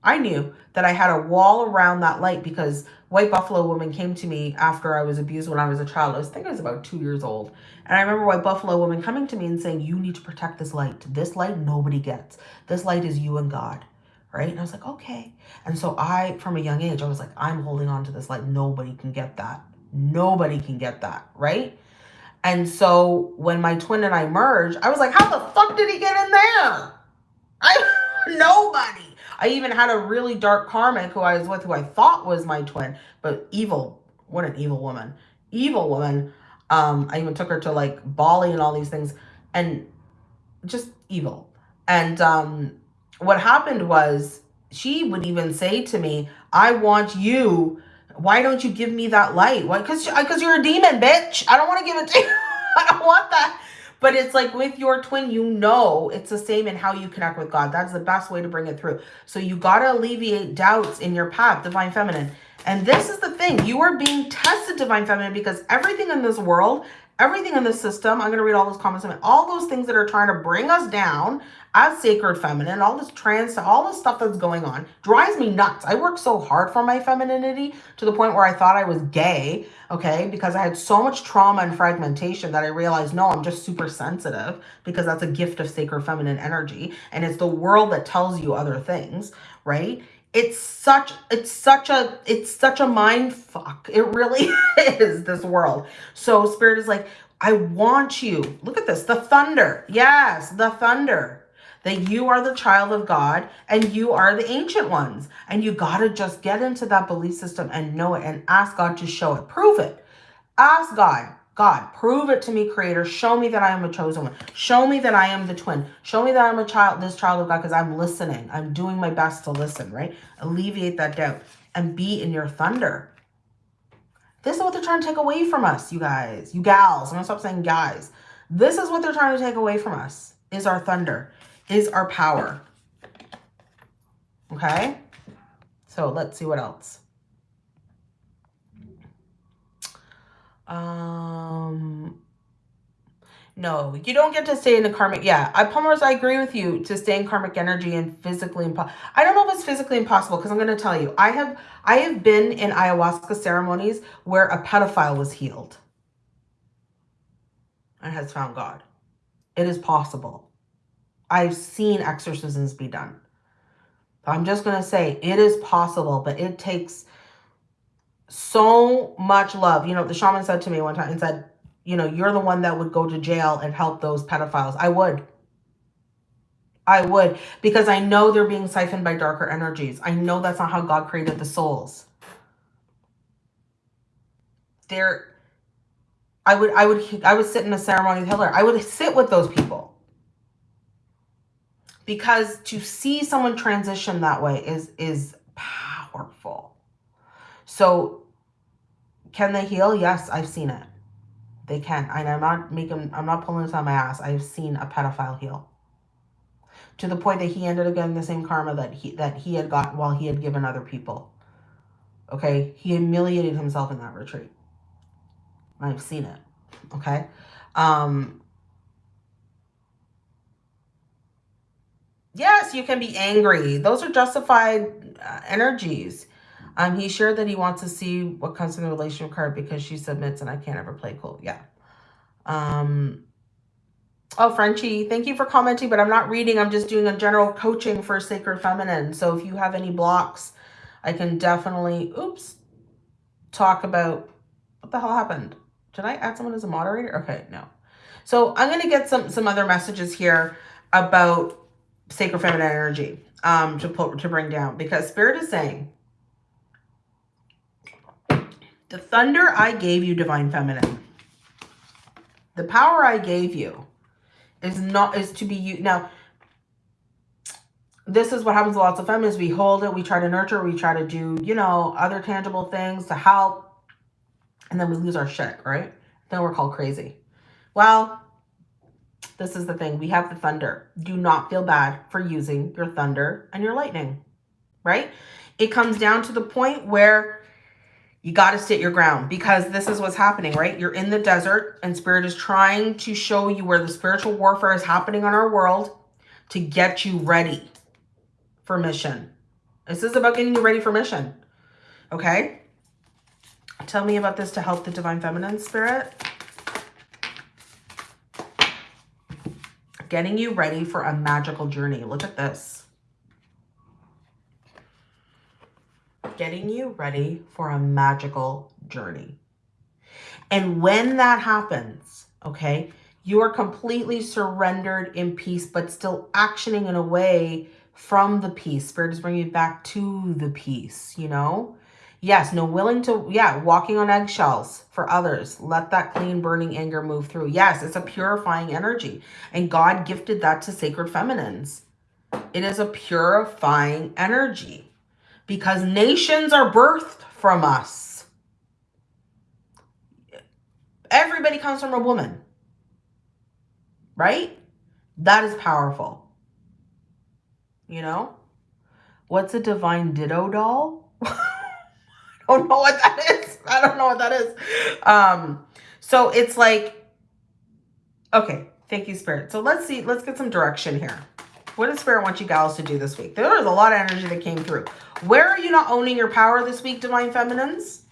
I knew that I had a wall around that light because White Buffalo Woman came to me after I was abused when I was a child. I was I think I was about two years old. And I remember White Buffalo Woman coming to me and saying, you need to protect this light. This light nobody gets. This light is you and God, right? And I was like, okay. And so I, from a young age, I was like, I'm holding on to this like nobody can get that. Nobody can get that, right? And so when my twin and I merged, I was like, how the fuck did he get in there? I nobody. I even had a really dark karmic who I was with who I thought was my twin, but evil. What an evil woman. Evil woman. Um, I even took her to like Bali and all these things and just evil. And um, what happened was she would even say to me, I want you. Why don't you give me that light? Why? Because because you're a demon, bitch. I don't want to give it to you. I don't want that. But it's like with your twin, you know it's the same in how you connect with God. That's the best way to bring it through. So you got to alleviate doubts in your path, Divine Feminine. And this is the thing. You are being tested, Divine Feminine, because everything in this world, everything in the system, I'm going to read all those comments, all those things that are trying to bring us down as sacred feminine, all this trans, all this stuff that's going on drives me nuts. I work so hard for my femininity to the point where I thought I was gay, okay, because I had so much trauma and fragmentation that I realized, no, I'm just super sensitive because that's a gift of sacred feminine energy. And it's the world that tells you other things, right? it's such it's such a it's such a mind fuck it really is this world so spirit is like i want you look at this the thunder yes the thunder that you are the child of God and you are the ancient ones. And you got to just get into that belief system and know it and ask God to show it. Prove it. Ask God, God, prove it to me, creator. Show me that I am a chosen one. Show me that I am the twin. Show me that I'm a child, this child of God, because I'm listening. I'm doing my best to listen, right? Alleviate that doubt and be in your thunder. This is what they're trying to take away from us, you guys, you gals. I'm going to stop saying guys. This is what they're trying to take away from us is our thunder is our power. Okay? So let's see what else. Um, no, you don't get to stay in the karmic. Yeah, I Palmer's, I agree with you to stay in karmic energy and physically impossible. I don't know if it's physically impossible because I'm going to tell you, I have I have been in ayahuasca ceremonies where a pedophile was healed and has found God. It is possible. I've seen exorcisms be done. I'm just going to say it is possible, but it takes so much love. You know, the shaman said to me one time and said, you know, you're the one that would go to jail and help those pedophiles. I would. I would because I know they're being siphoned by darker energies. I know that's not how God created the souls. They're I would I would I would sit in a ceremony with Hitler. I would sit with those people because to see someone transition that way is is powerful. So can they heal? Yes, I've seen it. They can. And I'm not making I'm not pulling this on my ass. I've seen a pedophile heal. To the point that he ended up getting the same karma that he that he had got while he had given other people. Okay? He humiliated himself in that retreat. I've seen it. Okay? Um Yes, you can be angry. Those are justified uh, energies. Um, he shared that he wants to see what comes from the relationship card because she submits and I can't ever play cool. Yeah. Um, oh, Frenchie, thank you for commenting, but I'm not reading. I'm just doing a general coaching for Sacred Feminine. So if you have any blocks, I can definitely, oops, talk about what the hell happened. Did I add someone as a moderator? Okay, no. So I'm going to get some, some other messages here about sacred feminine energy um, to put to bring down because spirit is saying the thunder I gave you, divine feminine, the power I gave you is not is to be you now. This is what happens to lots of feminists. We hold it, we try to nurture, we try to do, you know, other tangible things to help, and then we lose our shit, right? Then we're called crazy. Well, this is the thing. We have the thunder. Do not feel bad for using your thunder and your lightning, right? It comes down to the point where you got to sit your ground because this is what's happening, right? You're in the desert and spirit is trying to show you where the spiritual warfare is happening on our world to get you ready for mission. This is about getting you ready for mission. Okay? Tell me about this to help the divine feminine spirit. Getting you ready for a magical journey. Look at this. getting you ready for a magical journey. And when that happens, okay, you are completely surrendered in peace, but still actioning in a way from the peace. Spirit is bringing you back to the peace, you know? Yes, no willing to, yeah, walking on eggshells for others. Let that clean, burning anger move through. Yes, it's a purifying energy. And God gifted that to sacred feminines. It is a purifying energy because nations are birthed from us. Everybody comes from a woman, right? That is powerful. You know? What's a divine ditto doll? Don't know what that is. I don't know what that is. Um, so it's like, okay, thank you, Spirit. So let's see, let's get some direction here. What does Spirit want you gals to do this week? There was a lot of energy that came through. Where are you not owning your power this week, Divine Feminines?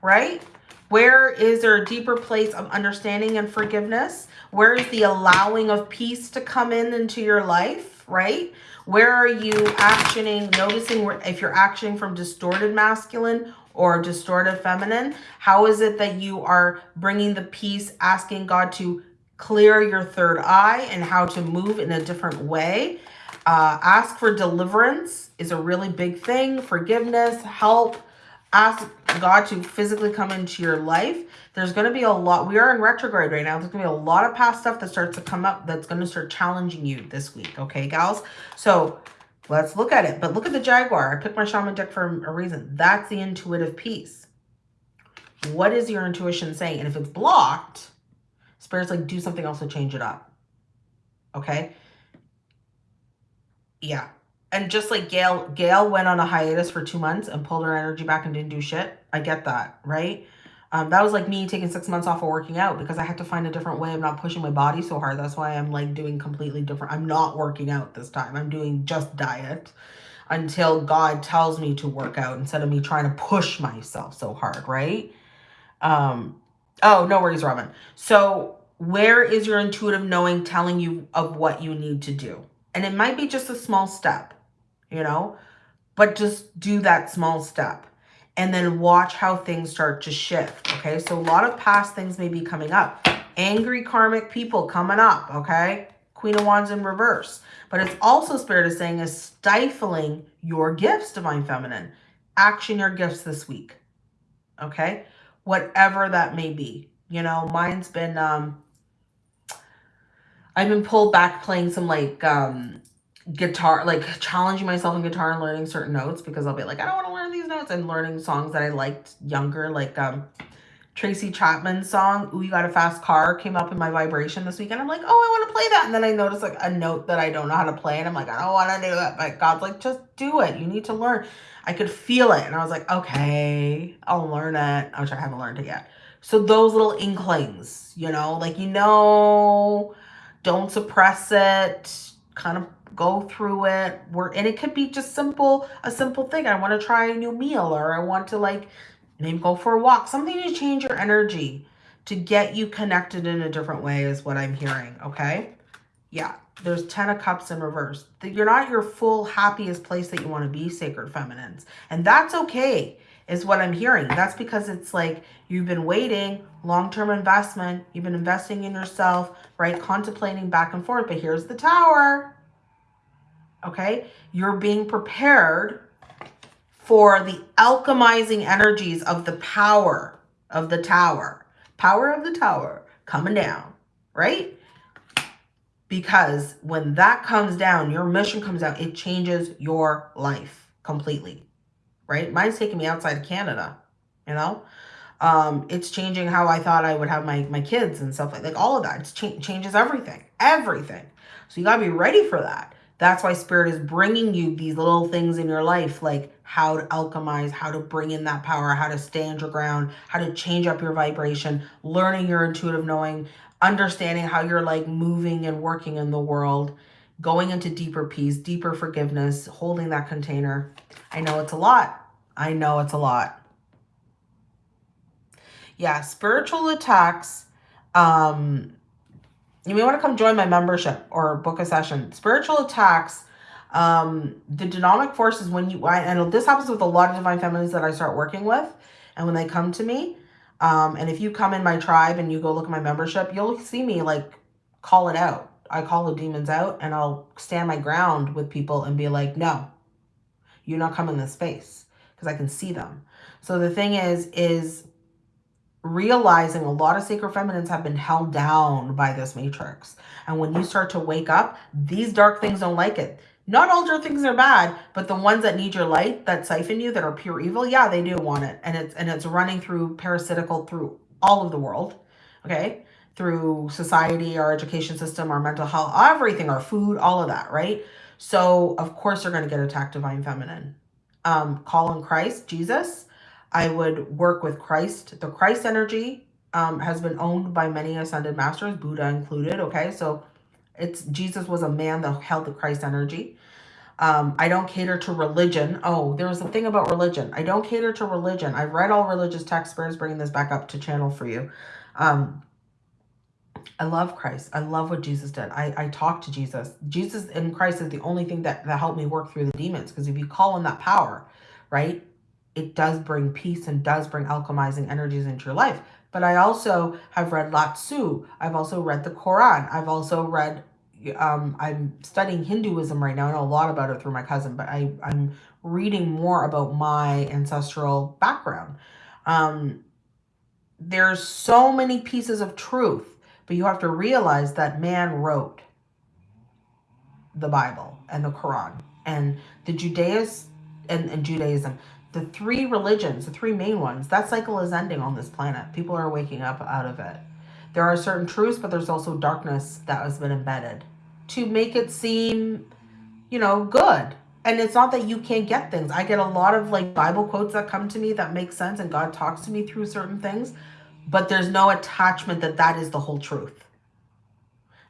Right? Where is there a deeper place of understanding and forgiveness? Where is the allowing of peace to come in into your life, right? Where are you actioning, noticing if you're actioning from distorted masculine or distorted feminine? How is it that you are bringing the peace, asking God to clear your third eye and how to move in a different way? Uh, ask for deliverance is a really big thing. Forgiveness, help. Ask God to physically come into your life. There's going to be a lot. We are in retrograde right now. There's going to be a lot of past stuff that starts to come up that's going to start challenging you this week. Okay, gals? So Let's look at it. But look at the Jaguar. I picked my shaman deck for a reason. That's the intuitive piece. What is your intuition saying? And if it's blocked, Spirit's like, do something else to change it up. Okay? Yeah. And just like Gail, Gail went on a hiatus for two months and pulled her energy back and didn't do shit. I get that, right? Um, that was like me taking six months off of working out because I had to find a different way of not pushing my body so hard. That's why I'm like doing completely different. I'm not working out this time. I'm doing just diet until God tells me to work out instead of me trying to push myself so hard, right? Um, oh, no worries, Robin. So where is your intuitive knowing telling you of what you need to do? And it might be just a small step, you know, but just do that small step and then watch how things start to shift. Okay, so a lot of past things may be coming up. Angry karmic people coming up. Okay, Queen of Wands in reverse. But it's also, Spirit is saying, is stifling your gifts, Divine Feminine. Action your gifts this week. Okay, whatever that may be. You know, mine's been, um, I've been pulled back playing some like um guitar, like challenging myself in guitar and learning certain notes because I'll be like, I don't want to learn these notes and learning songs that I liked younger, like um, Tracy Chapman's song, Ooh, You Got a Fast Car came up in my vibration this week. And I'm like, oh, I want to play that. And then I notice like a note that I don't know how to play. And I'm like, I don't want to do that. But God's like, just do it. You need to learn. I could feel it. And I was like, okay, I'll learn it. Which I haven't learned it yet. So those little inklings, you know, like, you know, don't suppress it. Kind of go through it. Work and it could be just simple a simple thing. I want to try a new meal or i want to like maybe go for a walk. Something to change your energy to get you connected in a different way is what i'm hearing okay? Yeah there's 10 of cups in reverse. That you're not your full happiest place that you want to be sacred feminines. And that's okay is what i'm hearing. That's because it's like you've been waiting long-term investment you've been investing in yourself right? Contemplating back and forth. But here's the tower okay? You're being prepared for the alchemizing energies of the power of the tower. Power of the tower coming down, right? Because when that comes down, your mission comes out, it changes your life completely, right? Mine's taking me outside of Canada, you know? Um, it's changing how I thought I would have my, my kids and stuff like, like all of that. It cha changes everything, everything. So you got to be ready for that. That's why spirit is bringing you these little things in your life, like how to alchemize, how to bring in that power, how to stand your ground, how to change up your vibration, learning your intuitive knowing, understanding how you're like moving and working in the world, going into deeper peace, deeper forgiveness, holding that container. I know it's a lot. I know it's a lot. Yeah, spiritual attacks, um, you may want to come join my membership or book a session. Spiritual attacks Um, the dynamic forces when you, I, and this happens with a lot of divine feminines that I start working with. And when they come to me, um, and if you come in my tribe and you go look at my membership, you'll see me like call it out. I call the demons out and I'll stand my ground with people and be like, no, you're not coming in this space because I can see them. So the thing is, is realizing a lot of sacred feminines have been held down by this matrix. And when you start to wake up, these dark things don't like it. Not all dark things are bad, but the ones that need your light, that siphon you, that are pure evil, yeah, they do want it. And it's and it's running through parasitical through all of the world. Okay? Through society, our education system, our mental health, everything, our food, all of that, right? So of course they're going to get attacked divine feminine. Um, call on Christ, Jesus, I would work with Christ. The Christ energy um, has been owned by many ascended masters, Buddha included. Okay, so it's Jesus was a man that held the Christ energy. Um, I don't cater to religion. Oh, there's a thing about religion. I don't cater to religion. I've read all religious texts. Bringing this back up to channel for you. Um, I love Christ. I love what Jesus did. I, I talk to Jesus. Jesus and Christ is the only thing that, that helped me work through the demons. Because if you call on that power, right, it does bring peace and does bring alchemizing energies into your life. But I also have read Lao Tzu. I've also read the Quran. I've also read, um, I'm studying Hinduism right now. I know a lot about it through my cousin, but I, I'm reading more about my ancestral background. Um, there's so many pieces of truth, but you have to realize that man wrote the Bible and the Quran and the Judaism and, and Judaism the three religions, the three main ones, that cycle is ending on this planet. People are waking up out of it. There are certain truths, but there's also darkness that has been embedded to make it seem, you know, good. And it's not that you can't get things. I get a lot of like Bible quotes that come to me that make sense and God talks to me through certain things, but there's no attachment that that is the whole truth.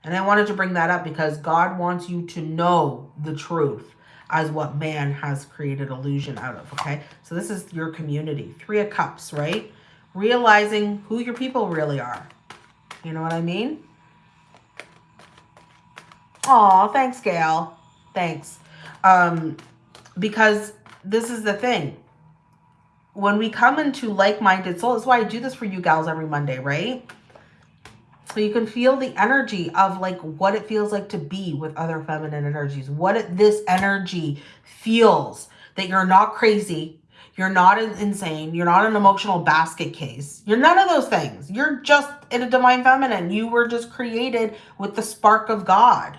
And I wanted to bring that up because God wants you to know the truth as what man has created illusion out of, okay? So this is your community. Three of Cups, right? Realizing who your people really are. You know what I mean? Oh, thanks, Gail. Thanks. Um, because this is the thing. When we come into like-minded souls, that's why I do this for you gals every Monday, right? So you can feel the energy of like what it feels like to be with other feminine energies. What it, this energy feels that you're not crazy. You're not insane. You're not an emotional basket case. You're none of those things. You're just in a divine feminine. You were just created with the spark of God.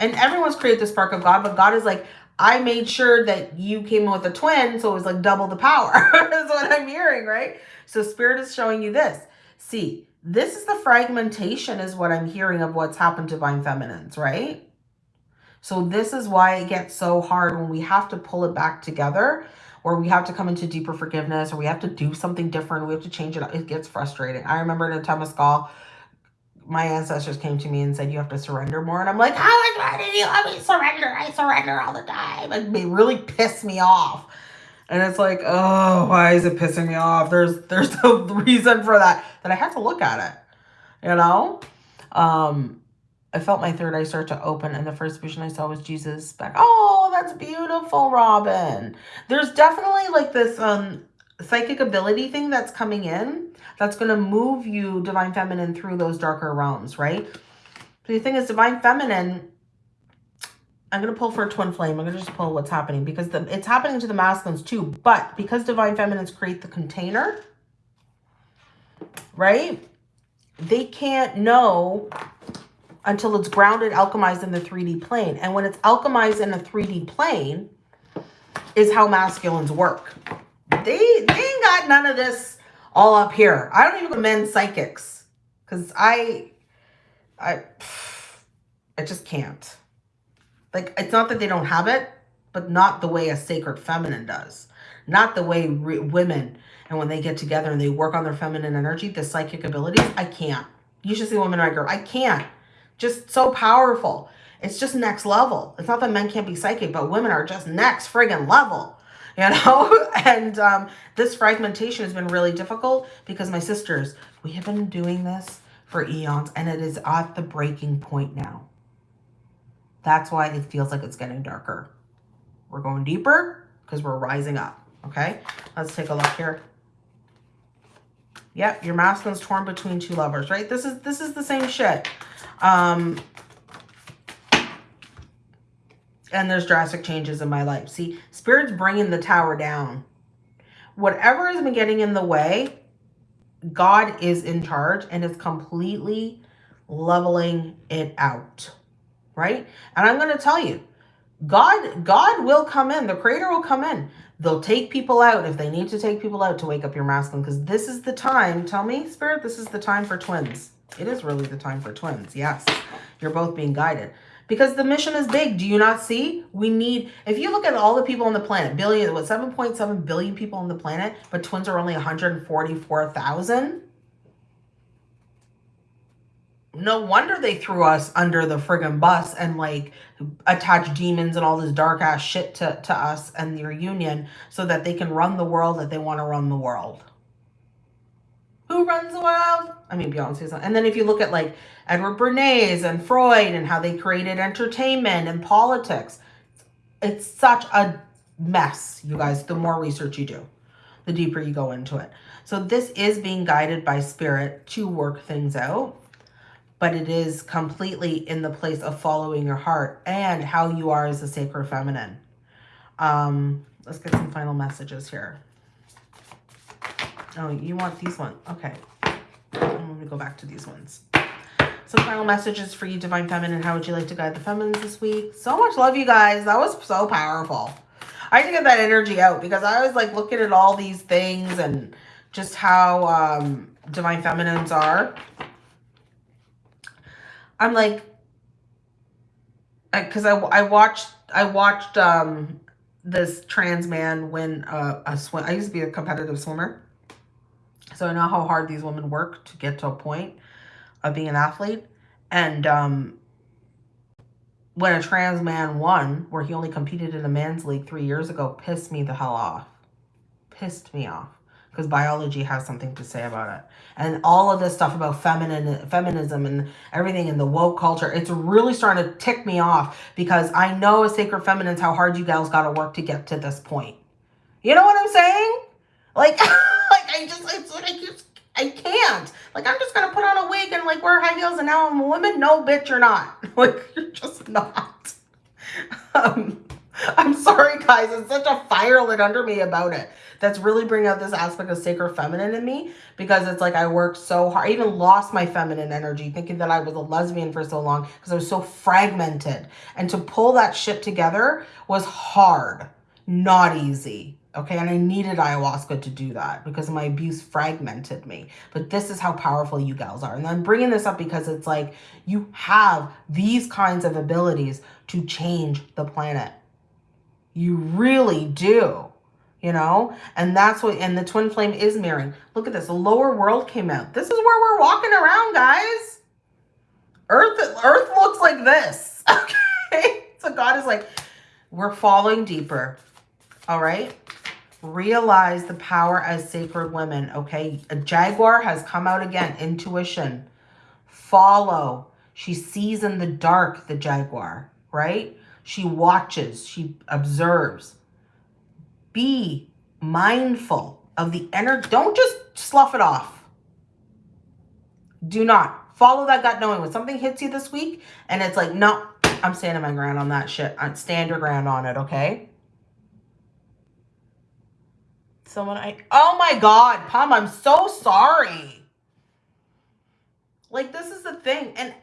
And everyone's created the spark of God, but God is like, I made sure that you came in with a twin, so it was like double the power. That's what I'm hearing, right? So spirit is showing you this. See, this is the fragmentation is what I'm hearing of what's happened to Divine Feminines, right? So this is why it gets so hard when we have to pull it back together or we have to come into deeper forgiveness or we have to do something different. We have to change it. It gets frustrating. I remember in a time of Temescal, my ancestors came to me and said, you have to surrender more. And I'm like, how much do you want me surrender? I surrender all the time. And they really piss me off. And it's like, oh, why is it pissing me off? There's there's no reason for that. That I have to look at it. You know? Um, I felt my third eye start to open and the first vision I saw was Jesus back. Oh, that's beautiful, Robin. There's definitely like this um psychic ability thing that's coming in that's going to move you, Divine Feminine, through those darker realms, right? So The thing is, Divine Feminine I'm going to pull for a twin flame. I'm going to just pull what's happening because the, it's happening to the masculines too. But because divine feminines create the container, right? They can't know until it's grounded, alchemized in the 3D plane. And when it's alchemized in a 3D plane is how masculines work. They, they ain't got none of this all up here. I don't even go men's psychics because I, I, I just can't. Like, it's not that they don't have it, but not the way a sacred feminine does. Not the way women, and when they get together and they work on their feminine energy, the psychic abilities, I can't. You should see women right girl. I can't. Just so powerful. It's just next level. It's not that men can't be psychic, but women are just next friggin' level you know and um, this fragmentation has been really difficult because my sisters we have been doing this for eons and it is at the breaking point now That's why it feels like it's getting darker. We're going deeper because we're rising up. Okay, let's take a look here. Yep, your masculine's torn between two lovers, right? This is this is the same shit. Um, and there's drastic changes in my life. See, Spirit's bringing the tower down. Whatever has been getting in the way, God is in charge and is completely leveling it out, right? And I'm going to tell you, God, God will come in. The creator will come in. They'll take people out if they need to take people out to wake up your masculine because this is the time. Tell me, Spirit, this is the time for twins. It is really the time for twins. Yes, you're both being guided because the mission is big. Do you not see? We need, if you look at all the people on the planet, billion, what, 7.7 billion people on the planet, but twins are only 144,000. No wonder they threw us under the friggin' bus and like attach demons and all this dark ass shit to, to us and your union so that they can run the world that they want to run the world. Who runs the world? I mean, Beyonce's. And then if you look at like Edward Bernays and Freud and how they created entertainment and politics, it's such a mess, you guys, the more research you do, the deeper you go into it. So this is being guided by spirit to work things out, but it is completely in the place of following your heart and how you are as a sacred feminine. Um, let's get some final messages here. Oh, you want these ones? Okay. I'm going to go back to these ones. Some final messages for you, Divine Feminine. How would you like to guide the feminines this week? So much love, you guys. That was so powerful. I had to get that energy out because I was like looking at all these things and just how um, Divine Feminines are. I'm like, because I, I, I watched, I watched um, this trans man win a, a swim. I used to be a competitive swimmer. So I know how hard these women work to get to a point of being an athlete. And um, when a trans man won, where he only competed in a men's league three years ago, pissed me the hell off. Pissed me off. Because biology has something to say about it. And all of this stuff about feminine, feminism and everything in the woke culture, it's really starting to tick me off because I know as sacred feminines how hard you gals got to work to get to this point. You know what I'm saying? Like... like I just, it's like, I just, I can't. Like, I'm just going to put on a wig and like wear high heels and now I'm a woman. No, bitch, you're not. Like, you're just not. Um, I'm sorry, guys. It's such a fire lit under me about it. That's really bringing out this aspect of sacred feminine in me because it's like I worked so hard. I even lost my feminine energy thinking that I was a lesbian for so long because I was so fragmented. And to pull that shit together was hard, not easy. Okay, and I needed ayahuasca to do that because my abuse fragmented me. But this is how powerful you gals are. And I'm bringing this up because it's like you have these kinds of abilities to change the planet. You really do, you know? And that's what, and the twin flame is mirroring. Look at this, the lower world came out. This is where we're walking around, guys. Earth, Earth looks like this, okay? So God is like, we're falling deeper, all right? Realize the power as sacred women, okay? A jaguar has come out again. Intuition. Follow. She sees in the dark, the jaguar, right? She watches. She observes. Be mindful of the energy. Don't just slough it off. Do not. Follow that gut knowing. When something hits you this week and it's like, no, I'm standing my ground on that shit. i stand your ground on it, okay? Someone I, oh my God, Pam, I'm so sorry. Like, this is the thing. And,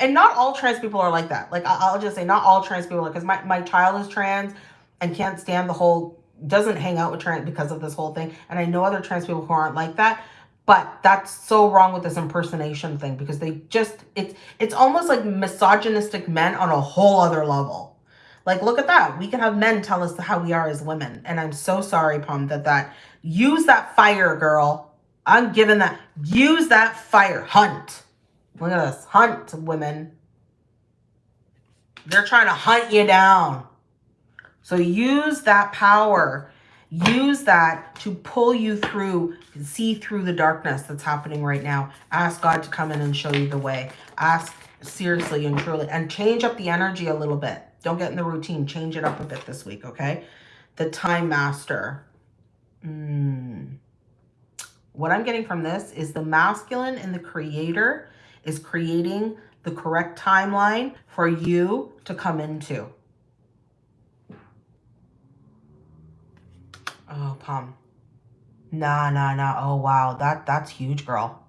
and not all trans people are like that. Like, I'll just say not all trans people, because my, my child is trans and can't stand the whole, doesn't hang out with trans because of this whole thing. And I know other trans people who aren't like that. But that's so wrong with this impersonation thing because they just, it's, it's almost like misogynistic men on a whole other level. Like, look at that. We can have men tell us how we are as women. And I'm so sorry, Pom, that that, use that fire, girl. I'm giving that, use that fire. Hunt. Look at this. Hunt, women. They're trying to hunt you down. So use that power. Use that to pull you through, see through the darkness that's happening right now. Ask God to come in and show you the way. Ask Seriously and truly. And change up the energy a little bit. Don't get in the routine. Change it up a bit this week, okay? The Time Master. Mm. What I'm getting from this is the masculine and the creator is creating the correct timeline for you to come into. Oh, Palm. Nah, nah, nah. Oh, wow. That That's huge, girl.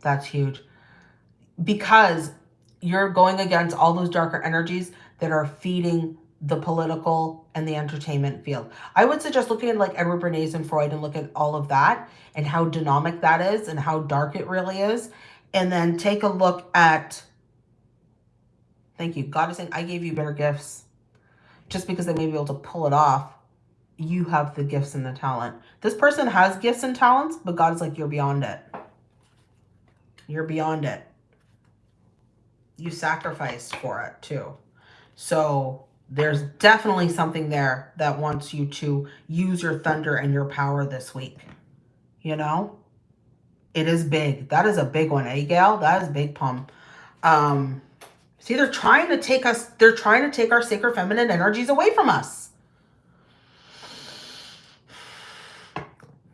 That's huge. Because you're going against all those darker energies that are feeding the political and the entertainment field. I would suggest looking at like Edward Bernays and Freud and look at all of that and how dynamic that is and how dark it really is. And then take a look at, thank you, God is saying, I gave you better gifts. Just because they may be able to pull it off, you have the gifts and the talent. This person has gifts and talents, but God is like, you're beyond it. You're beyond it. You sacrificed for it too. So there's definitely something there that wants you to use your thunder and your power this week. You know? It is big. That is a big one, eh, Gail? That is big pump. Um, see, they're trying to take us, they're trying to take our sacred feminine energies away from us.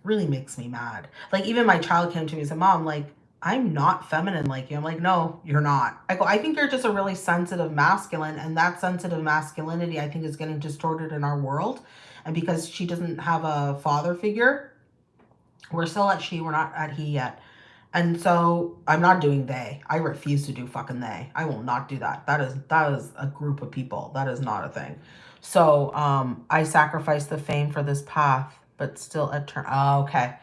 Really makes me mad. Like, even my child came to me and said, Mom, like, I'm not feminine like you. I'm like, no, you're not. I go, I think you're just a really sensitive masculine. And that sensitive masculinity, I think, is getting distorted in our world. And because she doesn't have a father figure, we're still at she, we're not at he yet. And so I'm not doing they. I refuse to do fucking they. I will not do that. That is that is a group of people. That is not a thing. So um I sacrifice the fame for this path, but still a turn. Oh, okay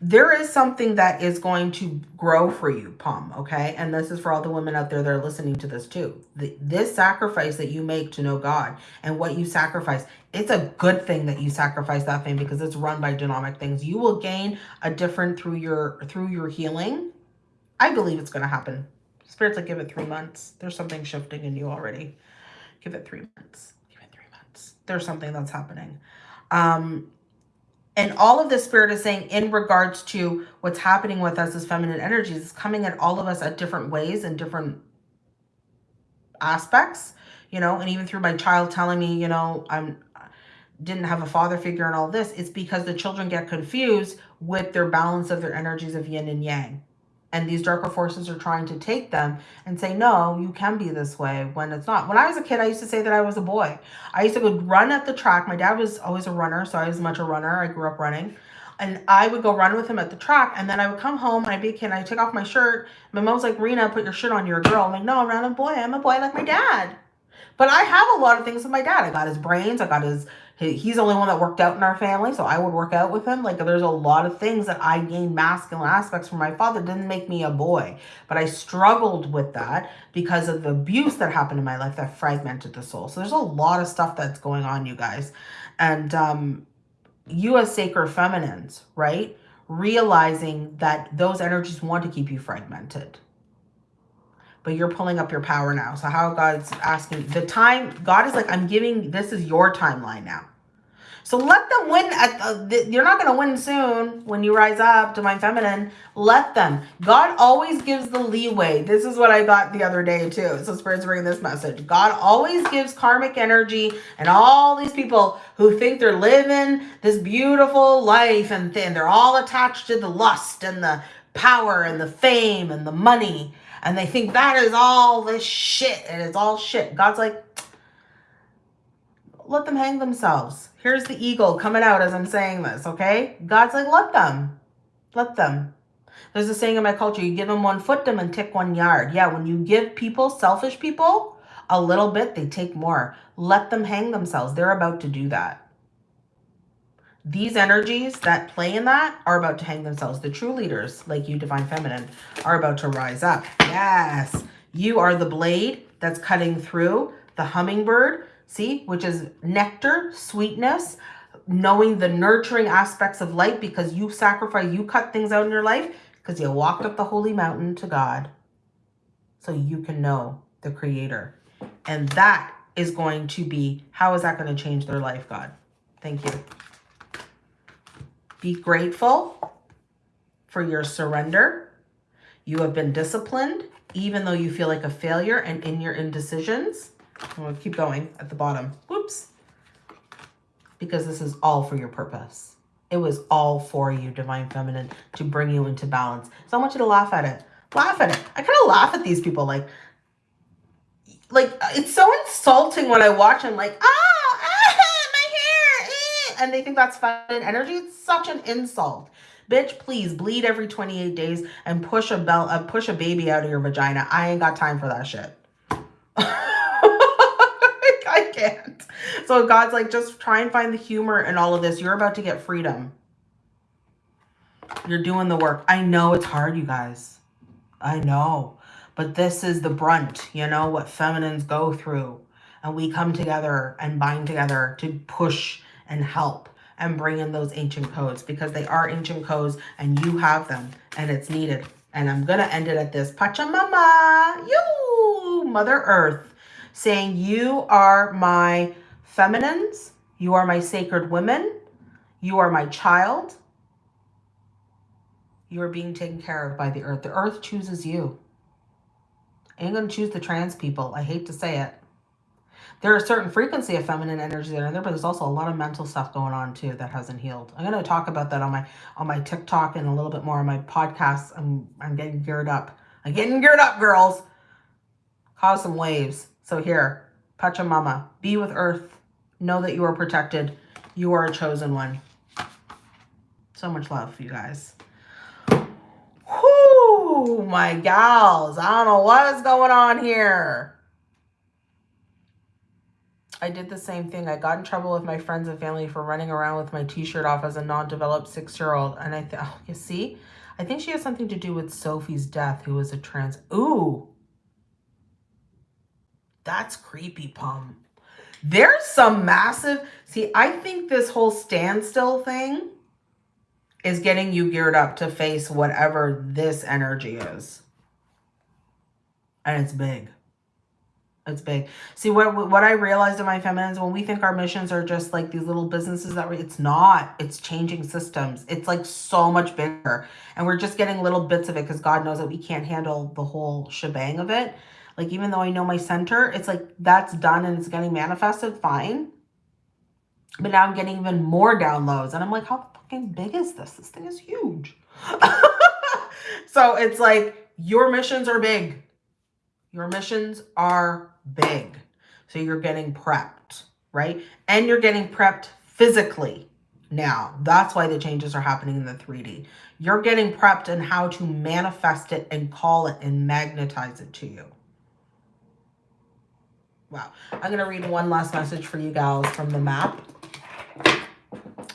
there is something that is going to grow for you, Palm, okay? And this is for all the women out there that are listening to this too. The, this sacrifice that you make to know God and what you sacrifice, it's a good thing that you sacrifice that thing because it's run by dynamic things. You will gain a different through your through your healing. I believe it's going to happen. Spirits like give it three months. There's something shifting in you already. Give it three months. Give it three months. There's something that's happening. Um, and all of the spirit is saying in regards to what's happening with us as feminine energies is coming at all of us at different ways and different aspects, you know, and even through my child telling me, you know, I'm didn't have a father figure and all this, it's because the children get confused with their balance of their energies of yin and yang. And these darker forces are trying to take them and say, no, you can be this way when it's not. When I was a kid, I used to say that I was a boy. I used to go run at the track. My dad was always a runner, so I was much a runner. I grew up running. And I would go run with him at the track. And then I would come home and I'd be a kid. And I'd take off my shirt. My mom's like, Rena, put your shirt on. You're a girl. I'm like, no, I'm not a boy. I'm a boy like my dad. But I have a lot of things with my dad. I got his brains. I got his he's the only one that worked out in our family, so I would work out with him. Like there's a lot of things that I gained masculine aspects from my father. Didn't make me a boy, but I struggled with that because of the abuse that happened in my life that fragmented the soul. So there's a lot of stuff that's going on, you guys. And um, you as sacred feminines, right? Realizing that those energies want to keep you fragmented but you're pulling up your power now. So how God's asking the time, God is like, I'm giving, this is your timeline now. So let them win. At the, you're not going to win soon when you rise up, Divine Feminine. Let them. God always gives the leeway. This is what I got the other day too. So Spirit's bringing this message. God always gives karmic energy and all these people who think they're living this beautiful life and, and they're all attached to the lust and the power and the fame and the money and they think that is all this shit and it's all shit. God's like, let them hang themselves. Here's the eagle coming out as I'm saying this, okay? God's like, let them. Let them. There's a saying in my culture, you give them one foot, them and tick one yard. Yeah, when you give people, selfish people, a little bit, they take more. Let them hang themselves. They're about to do that. These energies that play in that are about to hang themselves. The true leaders, like you, Divine Feminine, are about to rise up. Yes, you are the blade that's cutting through the hummingbird, see, which is nectar, sweetness, knowing the nurturing aspects of life because you sacrifice, you cut things out in your life because you walked up the holy mountain to God so you can know the creator. And that is going to be, how is that going to change their life, God? Thank you. Be grateful for your surrender. You have been disciplined even though you feel like a failure and in your indecisions. I'm going to keep going at the bottom. Whoops. Because this is all for your purpose. It was all for you, Divine Feminine, to bring you into balance. So I want you to laugh at it. Laugh at it. I kind of laugh at these people like, like it's so insulting when I watch them like, ah, and they think that's feminine energy. It's such an insult. Bitch, please bleed every 28 days and push a bell, uh, push a baby out of your vagina. I ain't got time for that shit. I can't. So God's like, just try and find the humor in all of this. You're about to get freedom. You're doing the work. I know it's hard, you guys. I know. But this is the brunt, you know, what feminines go through. And we come together and bind together to push and help and bring in those ancient codes because they are ancient codes and you have them and it's needed. And I'm going to end it at this. Pachamama, you, Mother Earth, saying you are my feminines, you are my sacred women, you are my child. You are being taken care of by the earth. The earth chooses you. I ain't going to choose the trans people. I hate to say it there are a certain frequency of feminine energy that are in there, but there's also a lot of mental stuff going on too that hasn't healed. I'm going to talk about that on my on my TikTok and a little bit more on my podcast. I'm I'm getting geared up. I'm getting geared up, girls. Cause some waves. So here, Pachamama, be with Earth. Know that you are protected. You are a chosen one. So much love for you guys. Whoo, my gals. I don't know what is going on here. I did the same thing. I got in trouble with my friends and family for running around with my t-shirt off as a non-developed six-year-old. And I thought, oh, you see, I think she has something to do with Sophie's death, who was a trans. Ooh, that's creepy, Pum. There's some massive, see, I think this whole standstill thing is getting you geared up to face whatever this energy is. And it's big. It's big. See, what what I realized in my feminines, when we think our missions are just like these little businesses that we, it's not. It's changing systems. It's like so much bigger. And we're just getting little bits of it because God knows that we can't handle the whole shebang of it. Like, even though I know my center, it's like that's done and it's getting manifested, fine. But now I'm getting even more downloads. And I'm like, how fucking big is this? This thing is huge. so it's like, your missions are big. Your missions are big. So you're getting prepped, right? And you're getting prepped physically now. That's why the changes are happening in the 3D. You're getting prepped in how to manifest it and call it and magnetize it to you. Wow. I'm going to read one last message for you gals from the map.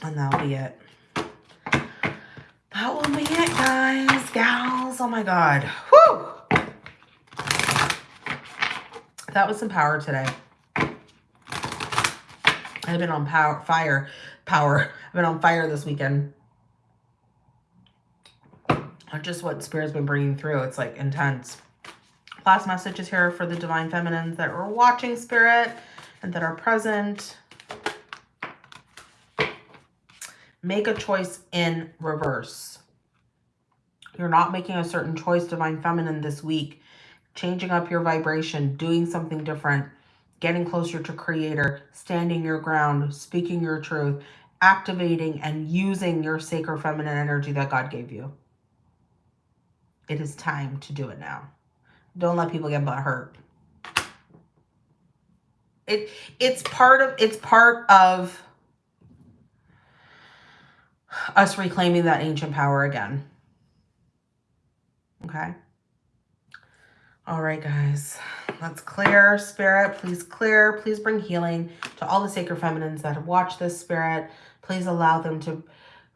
And that'll be it. That will be it, guys, gals. Oh my God. Whew that was some power today. I've been on power, fire, power. I've been on fire this weekend. Just what Spirit's been bringing through. It's like intense. Last message is here for the Divine Feminines that are watching Spirit and that are present. Make a choice in reverse. You're not making a certain choice, Divine Feminine, this week changing up your vibration, doing something different, getting closer to creator, standing your ground, speaking your truth, activating and using your sacred feminine energy that God gave you. It is time to do it now. Don't let people get butt hurt. It it's part of it's part of us reclaiming that ancient power again. Okay? All right, guys, let's clear spirit. Please clear. Please bring healing to all the sacred feminines that have watched this spirit. Please allow them to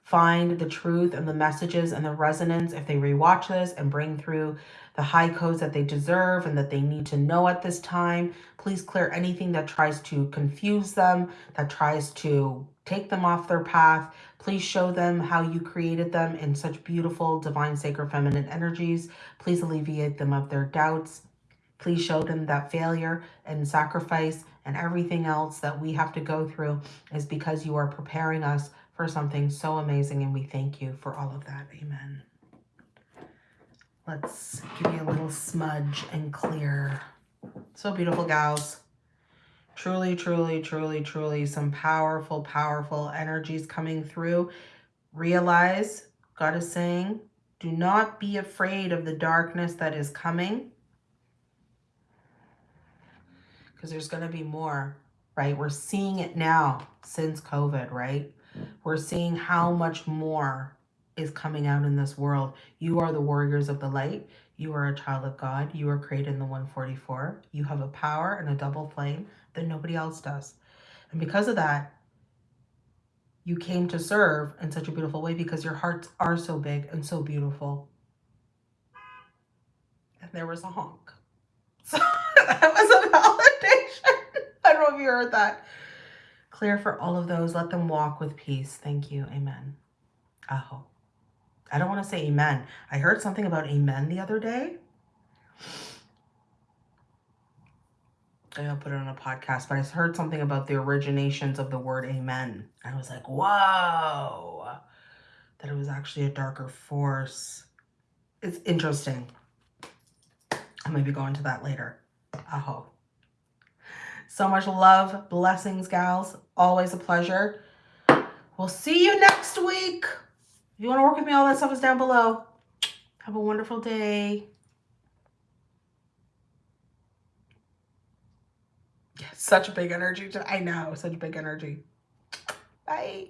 find the truth and the messages and the resonance if they rewatch this and bring through the high codes that they deserve and that they need to know at this time. Please clear anything that tries to confuse them, that tries to take them off their path. Please show them how you created them in such beautiful, divine, sacred, feminine energies. Please alleviate them of their doubts. Please show them that failure and sacrifice and everything else that we have to go through is because you are preparing us for something so amazing. And we thank you for all of that. Amen. Let's give you a little smudge and clear. So beautiful, gals. Truly, truly, truly, truly some powerful, powerful energies coming through. Realize, God is saying, do not be afraid of the darkness that is coming. Because there's going to be more, right? We're seeing it now since COVID, right? We're seeing how much more is coming out in this world. You are the warriors of the light. You are a child of God. You are created in the 144. You have a power and a double flame that nobody else does. And because of that, you came to serve in such a beautiful way because your hearts are so big and so beautiful. And there was a honk. So that was a validation. I don't know if you heard that. Clear for all of those. Let them walk with peace. Thank you. Amen. Aho. I don't want to say amen. I heard something about amen the other day. I'll put it on a podcast, but I heard something about the originations of the word amen. I was like, whoa, that it was actually a darker force. It's interesting. I might be going to that later. Aho. So much love, blessings, gals. Always a pleasure. We'll see you next week. If you want to work with me, all that stuff is down below. Have a wonderful day. Such a big energy. I know, such a big energy. Bye.